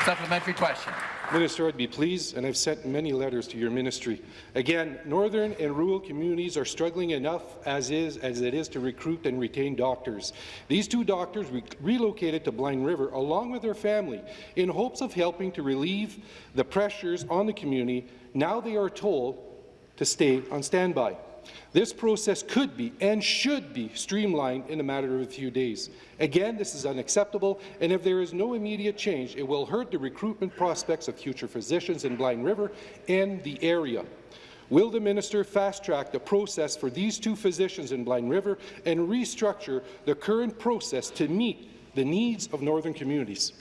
Supplementary question. Minister, I'd be pleased, and I've sent many letters to your ministry. Again, northern and rural communities are struggling enough as is as it is to recruit and retain doctors. These two doctors re relocated to Blind River along with their family in hopes of helping to relieve the pressures on the community. Now they are told to stay on standby. This process could be and should be streamlined in a matter of a few days. Again, this is unacceptable, and if there is no immediate change, it will hurt the recruitment prospects of future physicians in Blind River and the area. Will the minister fast-track the process for these two physicians in Blind River and restructure the current process to meet the needs of northern communities?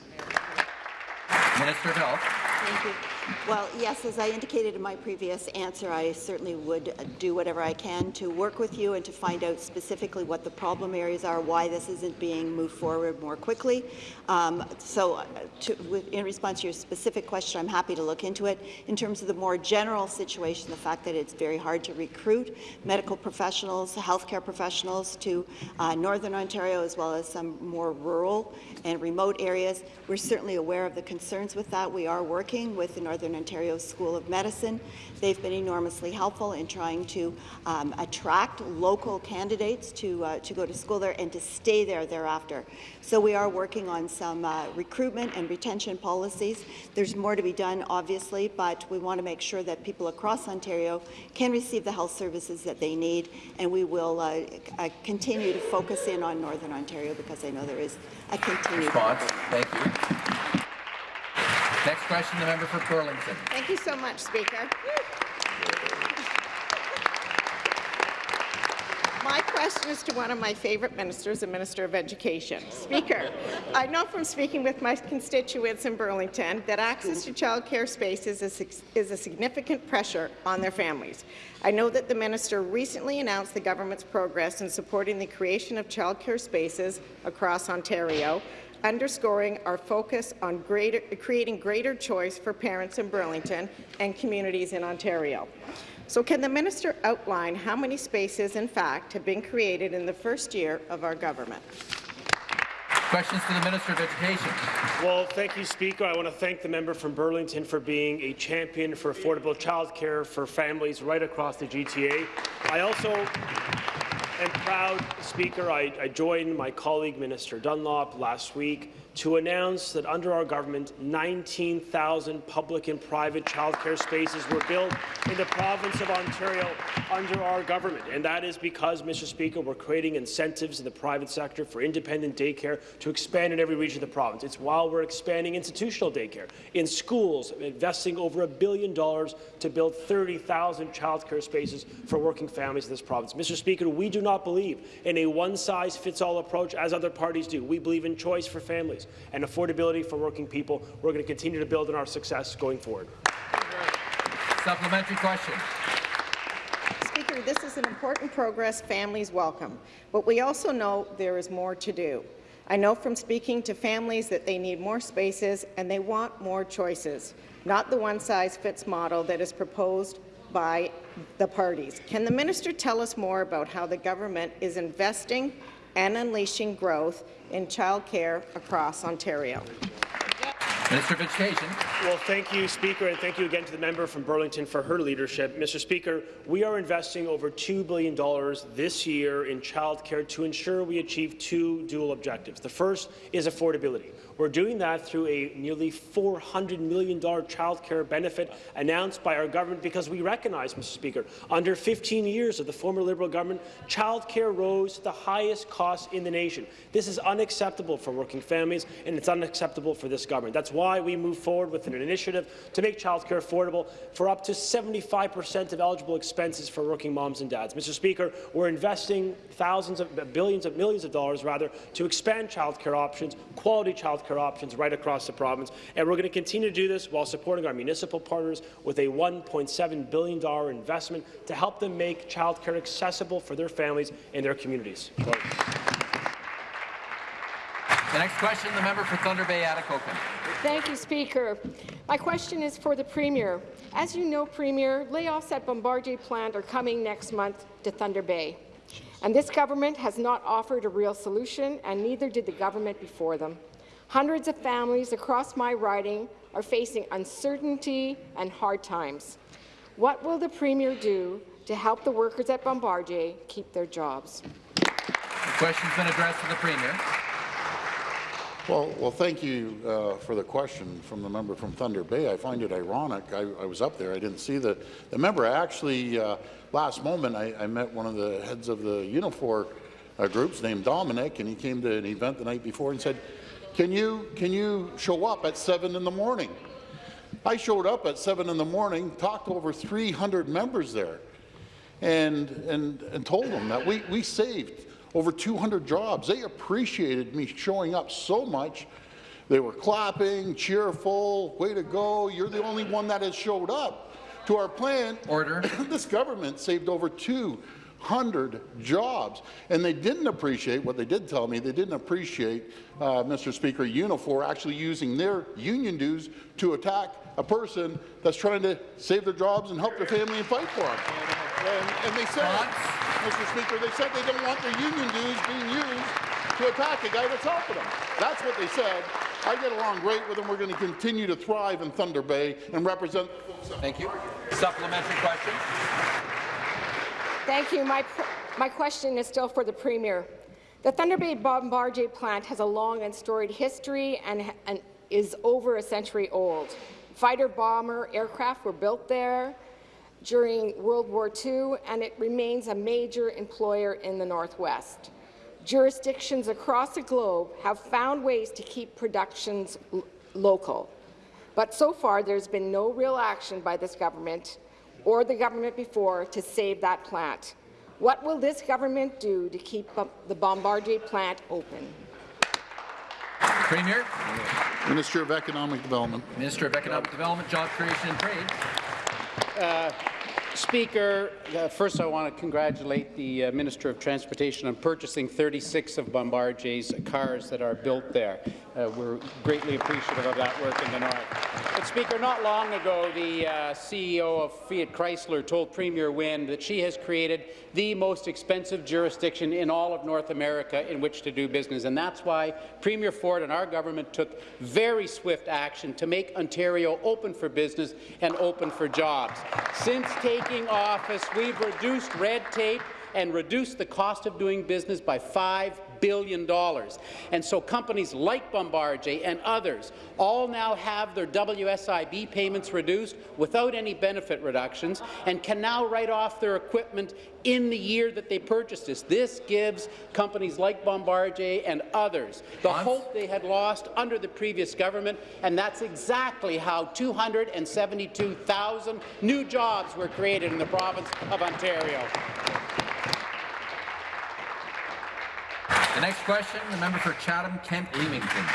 Minister of Health. Thank you. Well, yes, as I indicated in my previous answer, I certainly would uh, do whatever I can to work with you and to find out specifically what the problem areas are, why this isn't being moved forward more quickly. Um, so, uh, to, with, in response to your specific question, I'm happy to look into it. In terms of the more general situation, the fact that it's very hard to recruit medical professionals, healthcare professionals to uh, Northern Ontario, as well as some more rural and remote areas, we're certainly aware of the concerns with that. We are working with the Northern Ontario School of Medicine. They've been enormously helpful in trying to um, attract local candidates to, uh, to go to school there and to stay there thereafter. So we are working on some uh, recruitment and retention policies. There's more to be done, obviously, but we want to make sure that people across Ontario can receive the health services that they need, and we will uh, uh, continue to focus in on Northern Ontario because I know there is a continued Response. Thank you. Next question, the member for Burlington. Thank you so much, Speaker. My question is to one of my favourite ministers, the Minister of Education. Speaker, I know from speaking with my constituents in Burlington that access to childcare spaces is, is a significant pressure on their families. I know that the minister recently announced the government's progress in supporting the creation of childcare spaces across Ontario, underscoring our focus on greater, creating greater choice for parents in Burlington and communities in Ontario. So can the minister outline how many spaces, in fact, have been created in the first year of our government? Questions to the Minister of Education. Well, thank you, Speaker. I want to thank the member from Burlington for being a champion for affordable childcare for families right across the GTA. I also am proud, Speaker, I, I joined my colleague, Minister Dunlop, last week to announce that under our government, 19,000 public and private childcare spaces were built in the province of Ontario under our government. And that is because, Mr. Speaker, we're creating incentives in the private sector for independent daycare to expand in every region of the province. It's while we're expanding institutional daycare in schools, investing over a billion dollars to build 30,000 childcare spaces for working families in this province. Mr. Speaker, we do not believe in a one-size-fits-all approach as other parties do. We believe in choice for families and affordability for working people. We're going to continue to build on our success going forward. Supplementary question. Speaker, this is an important progress families welcome, but we also know there is more to do. I know from speaking to families that they need more spaces and they want more choices, not the one-size-fits model that is proposed by the parties. Can the minister tell us more about how the government is investing and unleashing growth in childcare across Ontario? Minister of Education. Well, thank you, Speaker, and thank you again to the member from Burlington for her leadership. Mr. Speaker, we are investing over $2 billion this year in childcare to ensure we achieve two dual objectives. The first is affordability. We're doing that through a nearly $400 million childcare benefit announced by our government because we recognize, Mr. Speaker, under 15 years of the former Liberal government, childcare rose to the highest cost in the nation. This is unacceptable for working families, and it's unacceptable for this government. That's why we move forward with an initiative to make childcare affordable for up to 75 percent of eligible expenses for working moms and dads. Mr. Speaker, we're investing thousands of billions of millions of dollars rather to expand childcare options, quality childcare options right across the province. And we're going to continue to do this while supporting our municipal partners with a $1.7 billion investment to help them make childcare accessible for their families and their communities. The next question, the member for Thunder Bay, Atikokan. Thank you, Speaker. My question is for the Premier. As you know, Premier, layoffs at Bombardier plant are coming next month to Thunder Bay. And this government has not offered a real solution, and neither did the government before them. Hundreds of families across my riding are facing uncertainty and hard times. What will the Premier do to help the workers at Bombardier keep their jobs? The question's been addressed to the Premier. Well, well, thank you uh, for the question from the member from Thunder Bay. I find it ironic. I, I was up there. I didn't see the, the member. Actually, uh, last moment, I, I, met one of the heads of the Unifor uh, groups named Dominic, and he came to an event the night before and said, can you, can you show up at 7 in the morning? I showed up at 7 in the morning, talked to over 300 members there, and, and, and told them that we, we saved over 200 jobs. They appreciated me showing up so much. They were clapping, cheerful, way to go, you're the only one that has showed up to our plan. Order. (coughs) this government saved over 200 jobs. And they didn't appreciate, what they did tell me, they didn't appreciate, uh, Mr. Speaker, Unifor actually using their union dues to attack a person that's trying to save their jobs and help their family and fight for them. And, and they said, Mr. Speaker, they said they don't want their union dues being used to attack a guy that's helping them. That's what they said. I get along great with them. We're going to continue to thrive in Thunder Bay and represent. Thank you. Supplementary question. Thank you. My, my question is still for the Premier. The Thunder Bay Bombardier plant has a long and storied history and, and is over a century old. Fighter bomber aircraft were built there during World War II, and it remains a major employer in the Northwest. Jurisdictions across the globe have found ways to keep productions local. But so far, there's been no real action by this government or the government before to save that plant. What will this government do to keep the Bombardier plant open? Premier. Minister of Economic Development. Minister of Economic Development, Job Creation and Trade. Uh, Speaker, uh, first I want to congratulate the uh, Minister of Transportation on purchasing 36 of Bombardier's cars that are built there. Uh, we're greatly appreciative of that work in the North. But Speaker, not long ago, the uh, CEO of Fiat Chrysler told Premier Wynne that she has created the most expensive jurisdiction in all of North America in which to do business, and that's why Premier Ford and our government took very swift action to make Ontario open for business and open for jobs. Since taking office, we've reduced red tape and reduced the cost of doing business by $5 billion. dollars, And so companies like Bombardier and others all now have their WSIB payments reduced without any benefit reductions and can now write off their equipment in the year that they purchased this. This gives companies like Bombardier and others the hope they had lost under the previous government, and that's exactly how 272,000 new jobs were created in the province of Ontario. The next question, the member for Chatham-Kent Leamington.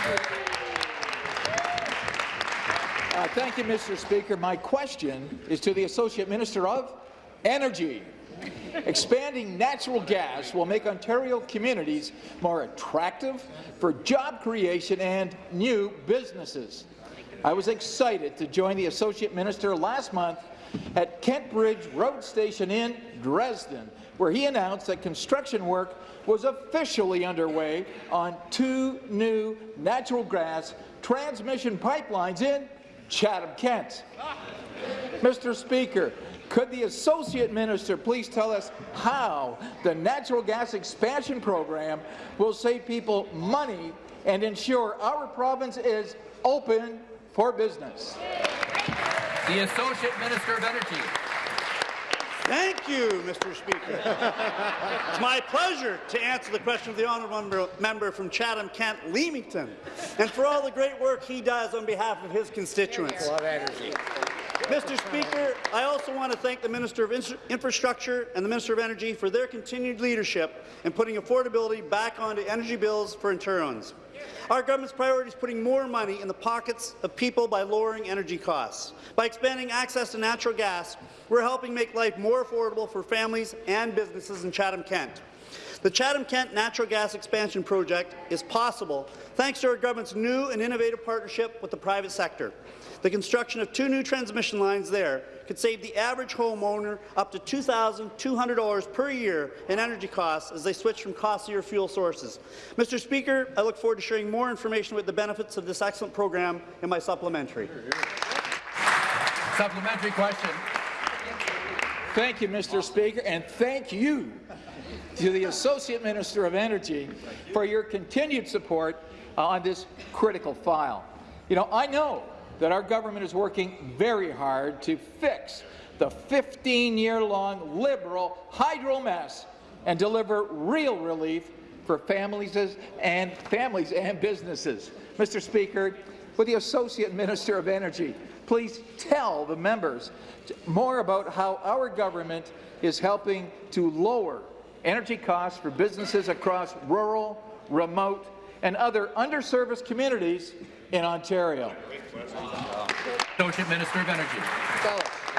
Uh, thank you, Mr. Speaker. My question is to the Associate Minister of Energy. Expanding natural gas will make Ontario communities more attractive for job creation and new businesses. I was excited to join the Associate Minister last month at Kent Bridge Road Station in Dresden, where he announced that construction work was officially underway on two new natural gas transmission pipelines in Chatham-Kent. Mr. Speaker, could the Associate Minister please tell us how the natural gas expansion program will save people money and ensure our province is open for business? The Associate Minister of Energy. Thank you, Mr. Speaker. it's my pleasure to answer the question of the honourable member from Chatham-Kent Leamington, and for all the great work he does on behalf of his constituents. Mr. Speaker, I also want to thank the Minister of Infrastructure and the Minister of Energy for their continued leadership in putting affordability back onto energy bills for Ontarians. Our government's priority is putting more money in the pockets of people by lowering energy costs. By expanding access to natural gas, we're helping make life more affordable for families and businesses in Chatham-Kent. The Chatham-Kent Natural Gas Expansion Project is possible thanks to our government's new and innovative partnership with the private sector. The construction of two new transmission lines there could save the average homeowner up to $2,200 per year in energy costs as they switch from costlier fuel sources. Mr. Speaker, I look forward to sharing more information with the benefits of this excellent program in my supplementary. Supplementary question. Thank you, Mr. Speaker, and thank you to the Associate Minister of Energy for your continued support uh, on this critical file. You know, I know that our government is working very hard to fix the 15-year-long Liberal hydro mess and deliver real relief for families and families and businesses. Mr. Speaker, with the Associate Minister of Energy, please tell the members more about how our government is helping to lower energy costs for businesses across rural, remote, and other underserviced communities in Ontario. Associate Minister of Energy.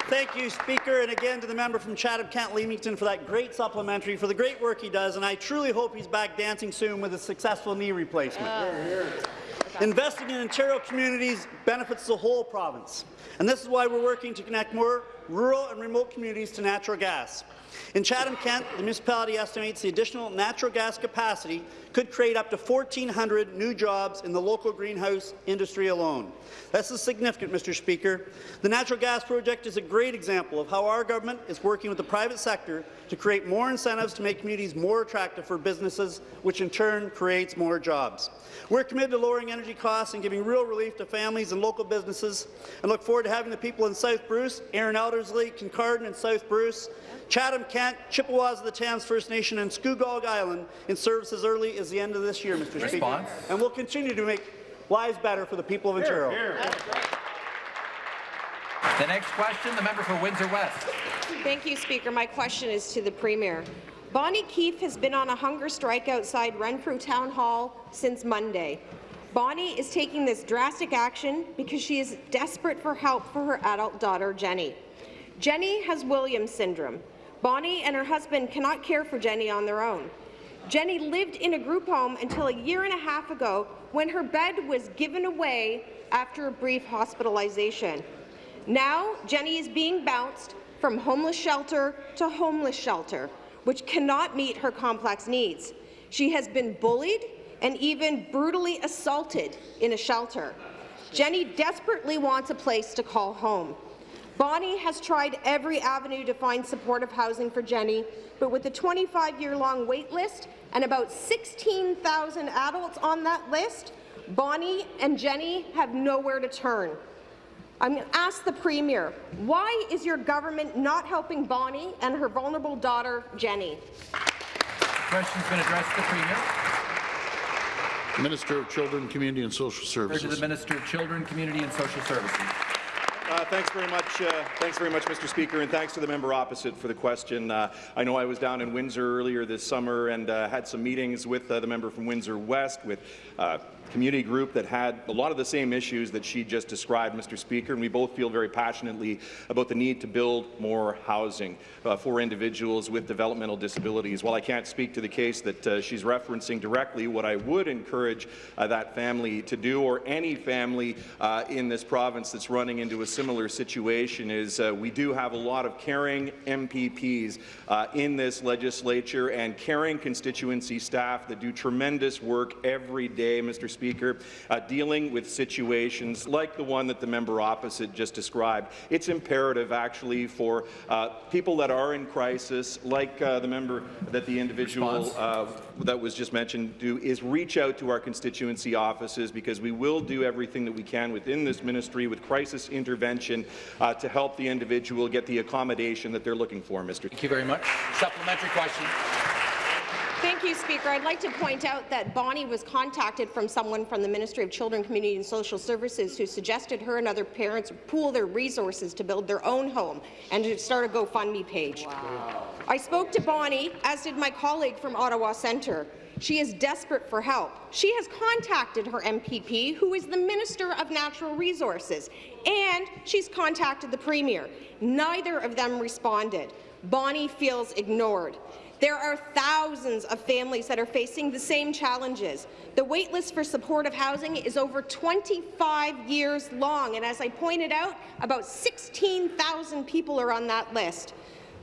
Thank you, Speaker, and again to the member from Chatham-Kent Leamington for that great supplementary, for the great work he does, and I truly hope he's back dancing soon with a successful knee replacement. Investing in Ontario communities benefits the whole province, and this is why we're working to connect more rural and remote communities to natural gas. In Chatham-Kent, the municipality estimates the additional natural gas capacity could create up to 1,400 new jobs in the local greenhouse industry alone. This is significant, Mr. Speaker. The natural gas project is a great example of how our government is working with the private sector to create more incentives to make communities more attractive for businesses, which in turn creates more jobs. We're committed to lowering energy costs and giving real relief to families and local businesses, and look forward to having the people in South Bruce, Arran-Elderslie, Kincardine and South Bruce, Chatham-Kent, Chippewas of the Thames First Nation and Scugog Island in service as early as the end of this year, Mr. Response. Speaker. And we'll continue to make lives better for the people of Ontario. The next question, the member for Windsor West. Thank you, Speaker. My question is to the Premier. Bonnie Keefe has been on a hunger strike outside Renfrew Town Hall since Monday. Bonnie is taking this drastic action because she is desperate for help for her adult daughter, Jenny. Jenny has Williams syndrome. Bonnie and her husband cannot care for Jenny on their own. Jenny lived in a group home until a year and a half ago when her bed was given away after a brief hospitalization. Now, Jenny is being bounced from homeless shelter to homeless shelter, which cannot meet her complex needs. She has been bullied and even brutally assaulted in a shelter. Jenny desperately wants a place to call home. Bonnie has tried every avenue to find supportive housing for Jenny, but with a 25-year-long wait list and about 16,000 adults on that list, Bonnie and Jenny have nowhere to turn. I'm going to ask the Premier, why is your government not helping Bonnie and her vulnerable daughter, Jenny? Question's been addressed to the Premier. Minister of Children, Community and Social Refer to Services. the Minister of Children, Community and Social Services. Uh, thanks very much, uh, thanks very much, Mr. Speaker, and thanks to the member opposite for the question. Uh, I know I was down in Windsor earlier this summer and uh, had some meetings with uh, the member from Windsor West, with uh, community group that had a lot of the same issues that she just described, Mr. Speaker, and we both feel very passionately about the need to build more housing uh, for individuals with developmental disabilities. While I can't speak to the case that uh, she's referencing directly, what I would encourage uh, that family to do, or any family uh, in this province that's running into a similar situation, is uh, we do have a lot of caring MPPs uh, in this legislature and caring constituency staff that do tremendous work every day, Mr. Speaker, uh, dealing with situations like the one that the member opposite just described. It's imperative, actually, for uh, people that are in crisis, like uh, the member that the individual uh, that was just mentioned do, is reach out to our constituency offices because we will do everything that we can within this ministry with crisis intervention uh, to help the individual get the accommodation that they're looking for, Mr. Thank you very much. Supplementary question. Thank you, Speaker. I'd like to point out that Bonnie was contacted from someone from the Ministry of Children, Community and Social Services who suggested her and other parents pool their resources to build their own home and to start a GoFundMe page. Wow. I spoke to Bonnie, as did my colleague from Ottawa Centre. She is desperate for help. She has contacted her MPP, who is the Minister of Natural Resources, and she's contacted the Premier. Neither of them responded. Bonnie feels ignored. There are thousands of families that are facing the same challenges. The waitlist for supportive housing is over 25 years long, and as I pointed out, about 16,000 people are on that list.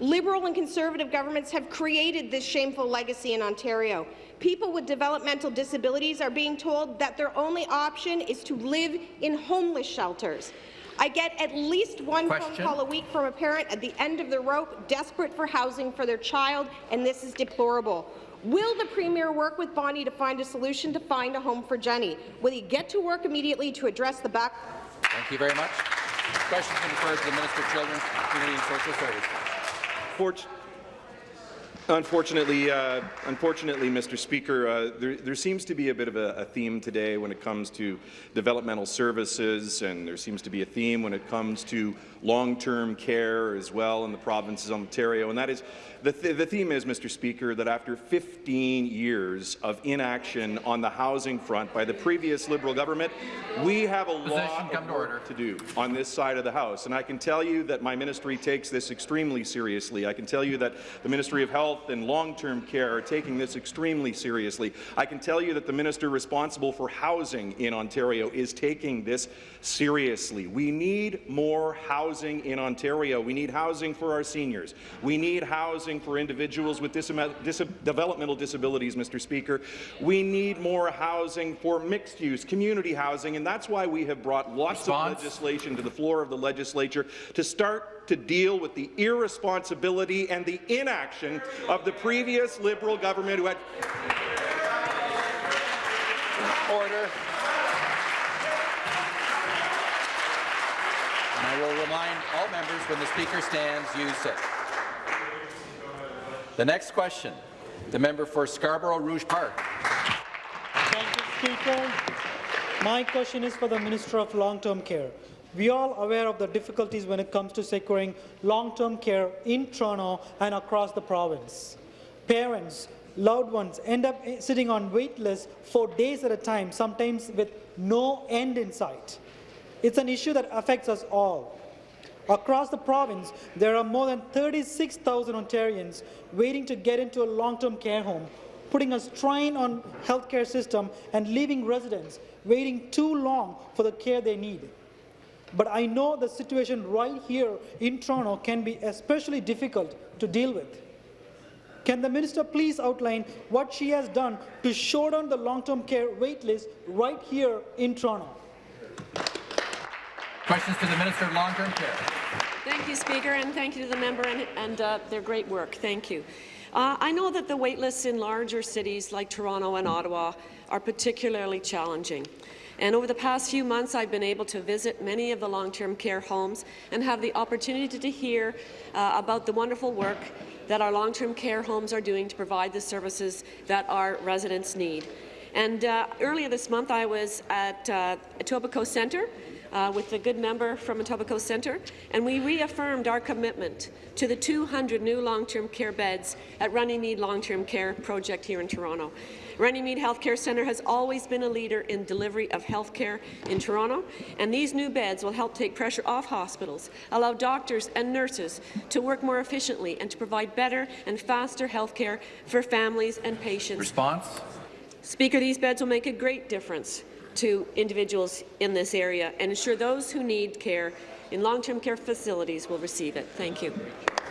Liberal and Conservative governments have created this shameful legacy in Ontario. People with developmental disabilities are being told that their only option is to live in homeless shelters. I get at least one Question. phone call a week from a parent at the end of the rope, desperate for housing for their child, and this is deplorable. Will the Premier work with Bonnie to find a solution to find a home for Jenny? Will he get to work immediately to address the back? Thank you very much. Question been referred to the Minister of Children, Community and Social Services. Fort Unfortunately, uh, unfortunately, Mr. Speaker, uh, there, there, seems to be a bit of a, a, theme today when it comes to developmental services, and there seems to be a theme when it comes to long-term care as well in the provinces of Ontario, and that is the, th the theme is, Mr. Speaker, that after 15 years of inaction on the housing front by the previous Liberal government, we have a Position lot of work to, to do on this side of the House. And I can tell you that my ministry takes this extremely seriously. I can tell you that the Ministry of Health and Long-Term Care are taking this extremely seriously. I can tell you that the minister responsible for housing in Ontario is taking this seriously. We need more housing in Ontario. We need housing for our seniors. We need housing for individuals with dis dis developmental disabilities, Mr. Speaker. We need more housing for mixed-use community housing, and that's why we have brought lots Response. of legislation to the floor of the legislature to start to deal with the irresponsibility and the inaction of the previous Liberal government who had Order. And I will remind all members when the Speaker stands, you sit. The next question, the member for Scarborough Rouge Park. Thank you, Speaker. My question is for the Minister of Long-Term Care. We are all aware of the difficulties when it comes to securing long-term care in Toronto and across the province. Parents, loved ones end up sitting on wait lists for days at a time, sometimes with no end in sight. It's an issue that affects us all. Across the province, there are more than 36,000 Ontarians waiting to get into a long-term care home, putting a strain on healthcare system and leaving residents waiting too long for the care they need. But I know the situation right here in Toronto can be especially difficult to deal with. Can the minister please outline what she has done to shorten the long-term care wait list right here in Toronto? Questions to the Minister of Long-Term Care. Thank you, Speaker, and thank you to the member and, and uh, their great work. Thank you. Uh, I know that the wait lists in larger cities like Toronto and Ottawa are particularly challenging. And over the past few months, I've been able to visit many of the long-term care homes and have the opportunity to hear uh, about the wonderful work that our long-term care homes are doing to provide the services that our residents need. And uh, earlier this month, I was at uh, Etobicoke Centre uh, with the good member from Etobicoke Centre, and we reaffirmed our commitment to the 200 new long-term care beds at Runnymede Long-Term Care Project here in Toronto. Runnymede Healthcare Centre has always been a leader in delivery of health care in Toronto, and these new beds will help take pressure off hospitals, allow doctors and nurses to work more efficiently and to provide better and faster health care for families and patients. Response? Speaker, these beds will make a great difference to individuals in this area and ensure those who need care in long-term care facilities will receive it. Thank you.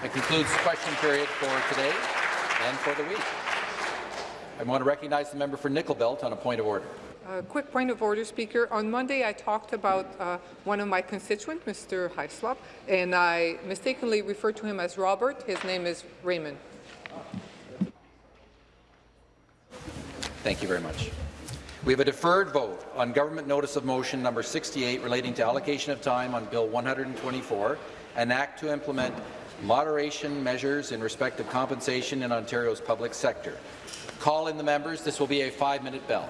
That concludes the question period for today and for the week. I want to recognize the member for Nickel Belt on a point of order. A quick point of order, Speaker. On Monday, I talked about uh, one of my constituents, Mr. Heislop, and I mistakenly referred to him as Robert. His name is Raymond. Thank you very much. We have a deferred vote on government notice of motion number 68 relating to allocation of time on Bill 124, an act to implement moderation measures in respect of compensation in Ontario's public sector. Call in the members. This will be a five-minute bell.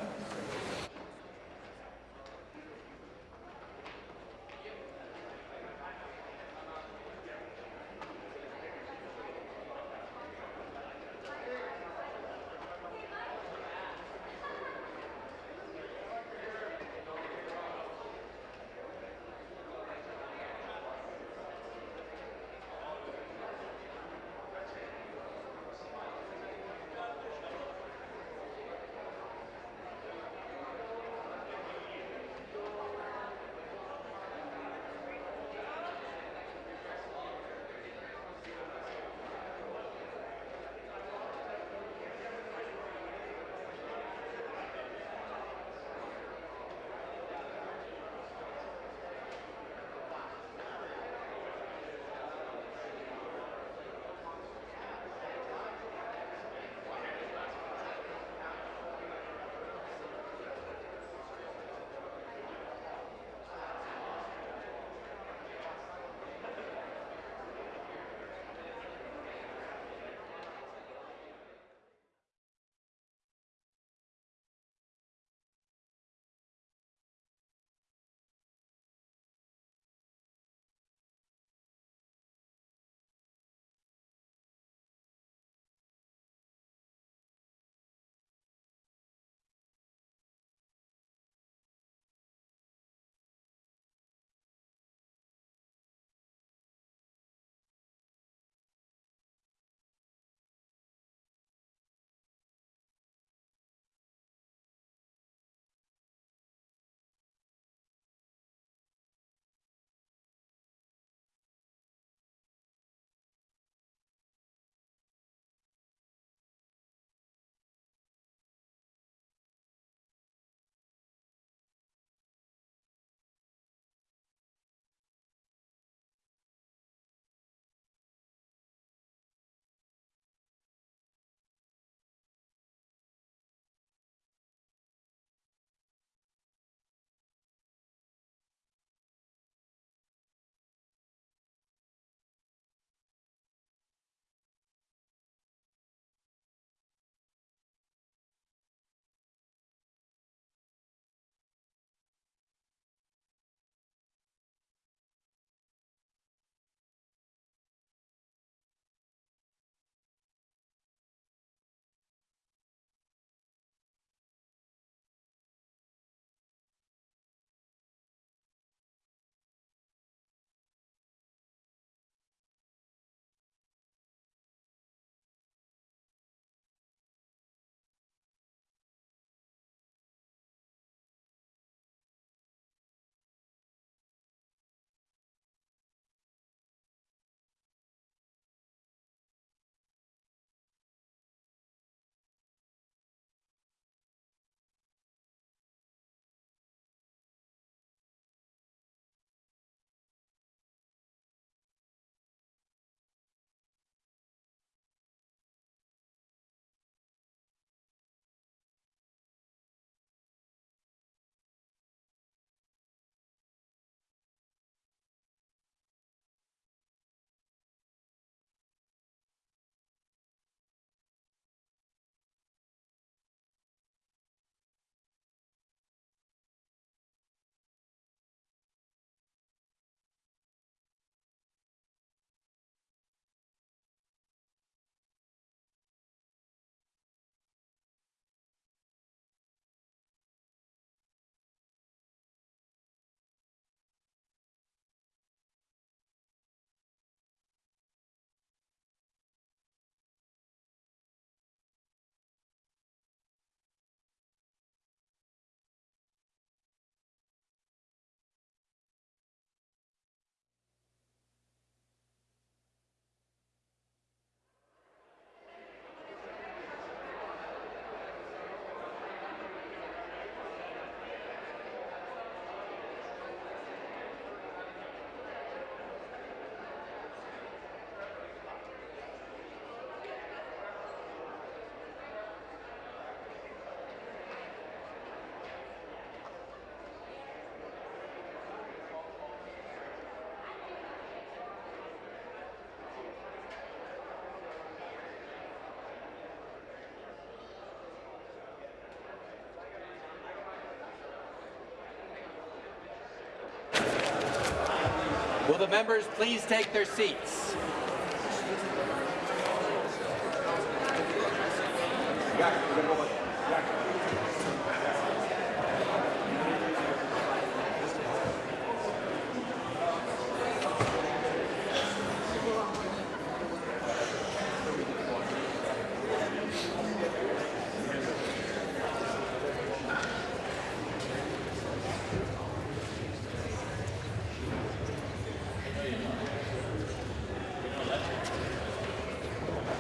Will the members please take their seats?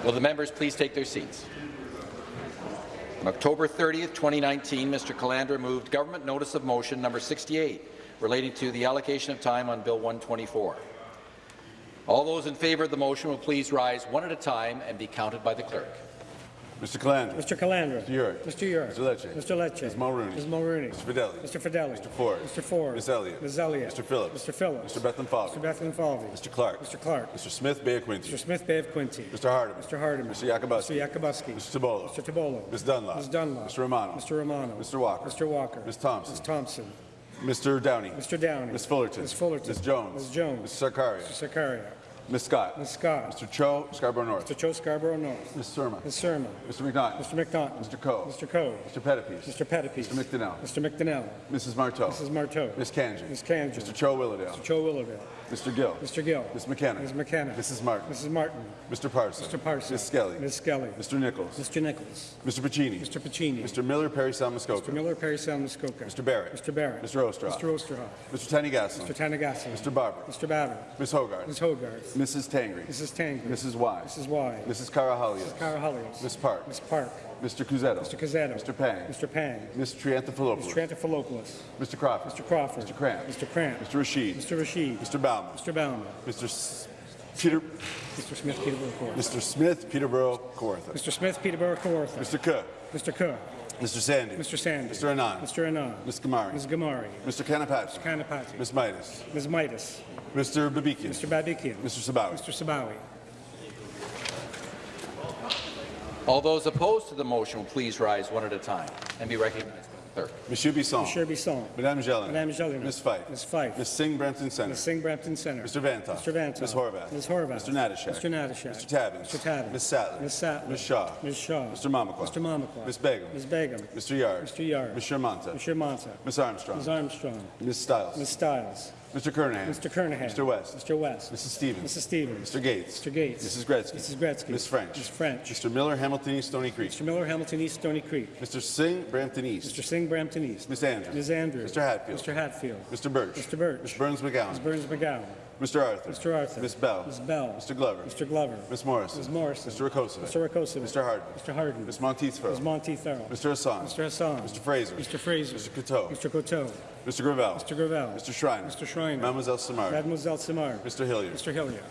Will the members please take their seats? On October 30th, 2019, Mr. Calandra moved Government Notice of Motion number 68 relating to the allocation of time on Bill 124. All those in favour of the motion will please rise one at a time and be counted by the clerk. Mr. Calandra. Mr. Calandra. Mr. Yurek. Mr. Yurek. Mr. Lecce. Mr. Lecce. Ms. Mulroney. Ms. Mulroney. Mr. Fedeli. Mr. Fedeli. Mr. Ford. Mr. Ford. Ms. Elliott. Ms. Elliott. Mr. Phillips. Mr. Phillips. Mr. Bethlenfalvy. Mr. Bethlenfalvy. Mr. Clark. Mr. Clark. Mr. Smith Bay of. Mr. Smith Bay of. Mr. Hardeman. Mr. Hardeman. Mr. Yakabuski. Mr. Yakabuski. Mr. Tibollo. Mr. Tibollo. Ms. Dunlop. Ms. Dunlop. Mr. Romano. Mr. Romano. Mr. Walker. Mr. Walker. Ms. Thompson. Ms. Thompson. Mr. Downey. Mr. Downey. Ms. Fullerton. Ms. Fullerton. Ms. Jones. Ms. Jones. Mr. Sarkaria. Mr. Sarkaria. Ms. Scott. Ms. Scott. Mr. Cho, Scarborough North. Mr. Cho Scarborough North. Ms. Surma. Ms. Surma. Mr. McNaughton. Mr. McNaughton. Mr. Coe. Mr. Coe. Mr. Pettapiece. Mr. Pettapiece. Mr. McDonell. Mr. McDonell. Mrs. Martow. Mrs. Martow. Ms. Kanji. Ms. Kanji. Mr. Cho Willowdale. Mr. Cho Willowdale. Mr. Gill. Mr. Gill. Ms. McKenna. Ms. McKenna. Mrs. Martin. Mrs. Martin. Mr. Parson. Mr. Parson. Ms. Skelly. Ms. Skelly. Mr. Nicholls. Mr. Nicholls. Mr. Piccini. Mr. Piccini. Mr. Miller, Parry Muskoka. Mr. Miller, Parry Muskoka. Mr. Barrett. Mr. Barrett. Mr. Oosterhoff. Mr. Oosterhoff. Mr. Tanny Mr. Tanagassi. Mr. Baber. Mr. Babbitt. Ms. Hogarth. Ms. Hogarth. Mrs. Tangri. Mrs. Tangri. Mrs. Wai. Mrs. Wai. Mrs. Karahalios. Mrs. Karahalios. Ms. Park. Ms. Park. Mr. Cuzzetto. Mr. Cuzzetto. Mr. Pang. Mr. Pang. Ms. Triantafilopoulos. Mr. Triantafilopoulos. Mr. Crawford. Mr. Crawford. Mr. Cramp. Mr. Cramp. Mr. Rasheed. Mr. Rasheed. Mr. Bauman. Mr. Bauman. Mr. S- Peter. Mr. Smith, Peterborough, Kawartha. Mr. Smith, Peterborough, Kawartha. Mr. Smith, Peterborough, Kawartha. Mr. Cook. Mr. Cook. Mr. Sandhu. Mr. Sandhu. Mr. Anand. Mr. Anand. Ms. Ghamari. Ms. Ghamari. Mr. Kanapathi. Kanapathi. Ms. Mitas. Ms. Mitas. Mr. Babikian. Mr. Babikian. Mr. Sabawy. Mr. Sabawy. All those opposed to the motion will please rise one at a time and be recognized by the clerk. Monsieur Bisson. Monsieur Bisson. Madame Gelin. Madame Gelin. Ms. Fife. Ms. Fife. Ms. Singh Brampton Centre. Ms. Singh Brampton Centre. Mr. Vanthof. Mr. Vanthof. Ms. Horwath. Ms. Horwath. Mr. Natyshak. Mr. Natyshak. Mr. Tabuns. Mr. Tabuns. Ms. Sattler. Ms. Sattler. Ms. Shaw. Ms. Shaw. Mr. Mamakwa. Mr. Mamakwa. Ms. Begum. Ms. Begum. Mr. Yarde. Mr. Yarde. Ms. Shermanta. Mr. Mantha. Ms. Armstrong. Ms. Armstrong. Ms. Stiles. Ms. Stiles. Mr. Kernaghan. Mr. Kernaghan. Mr. West. Mr. West. Mrs. Stevens. Mrs. Stevens. Mr. Gates. Mr. Gates. Mrs. Gretzky. Mrs. Gretzky. Ms. French. Ms. French. Mr. Miller, Hamilton East, Stoney Creek. Mr. Miller, Hamilton East, Stoney Creek. Mr. Singh, Brampton East. Mr. Singh, Brampton East. Ms. Andrews. Ms. Andrews. Mr. Hatfield. Mr. Hatfield. Mr. Burch. Mr. Burch. Ms. Berns-McGown. Ms. Berns-McGown. Mr. Arthur. Mr. Arthur. Ms. Bell. Ms. Bell. Mr. Glover. Mr. Glover. Ms. Morris. Ms. Morris. Mr. Rakosa. Mr. Rakosa. Mr. Harden. Mr. Harden. Ms. Monteith Farrell. Ms. Farrell. Mr. Hassan. Mr. Hassan. Mr. Fraser. Mr. Fraser. Mr. Coteau. Mr. Coteau. Mr. Gravelle. Mr. Gravelle. Mr. Schreiner. Mr. Schreiner. Mademoiselle Simard. Mademoiselle Simard. Mr. Hilliard. Mr. Hilliard.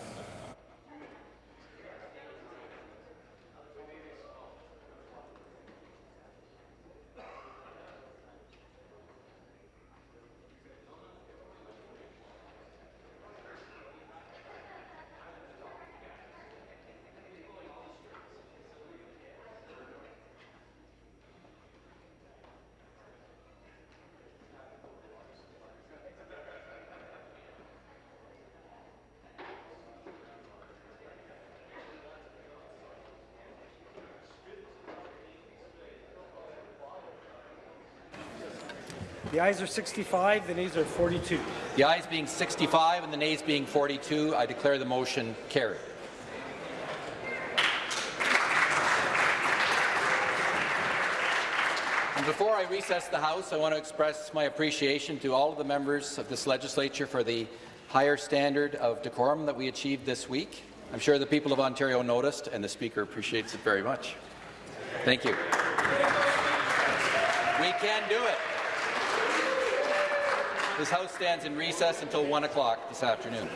The ayes are 65, the nays are 42. The ayes being 65 and the nays being 42, I declare the motion carried. And before I recess the House, I want to express my appreciation to all of the members of this legislature for the higher standard of decorum that we achieved this week. I'm sure the people of Ontario noticed, and the Speaker appreciates it very much. Thank you. We can do it. This House stands in recess until 1 o'clock this afternoon.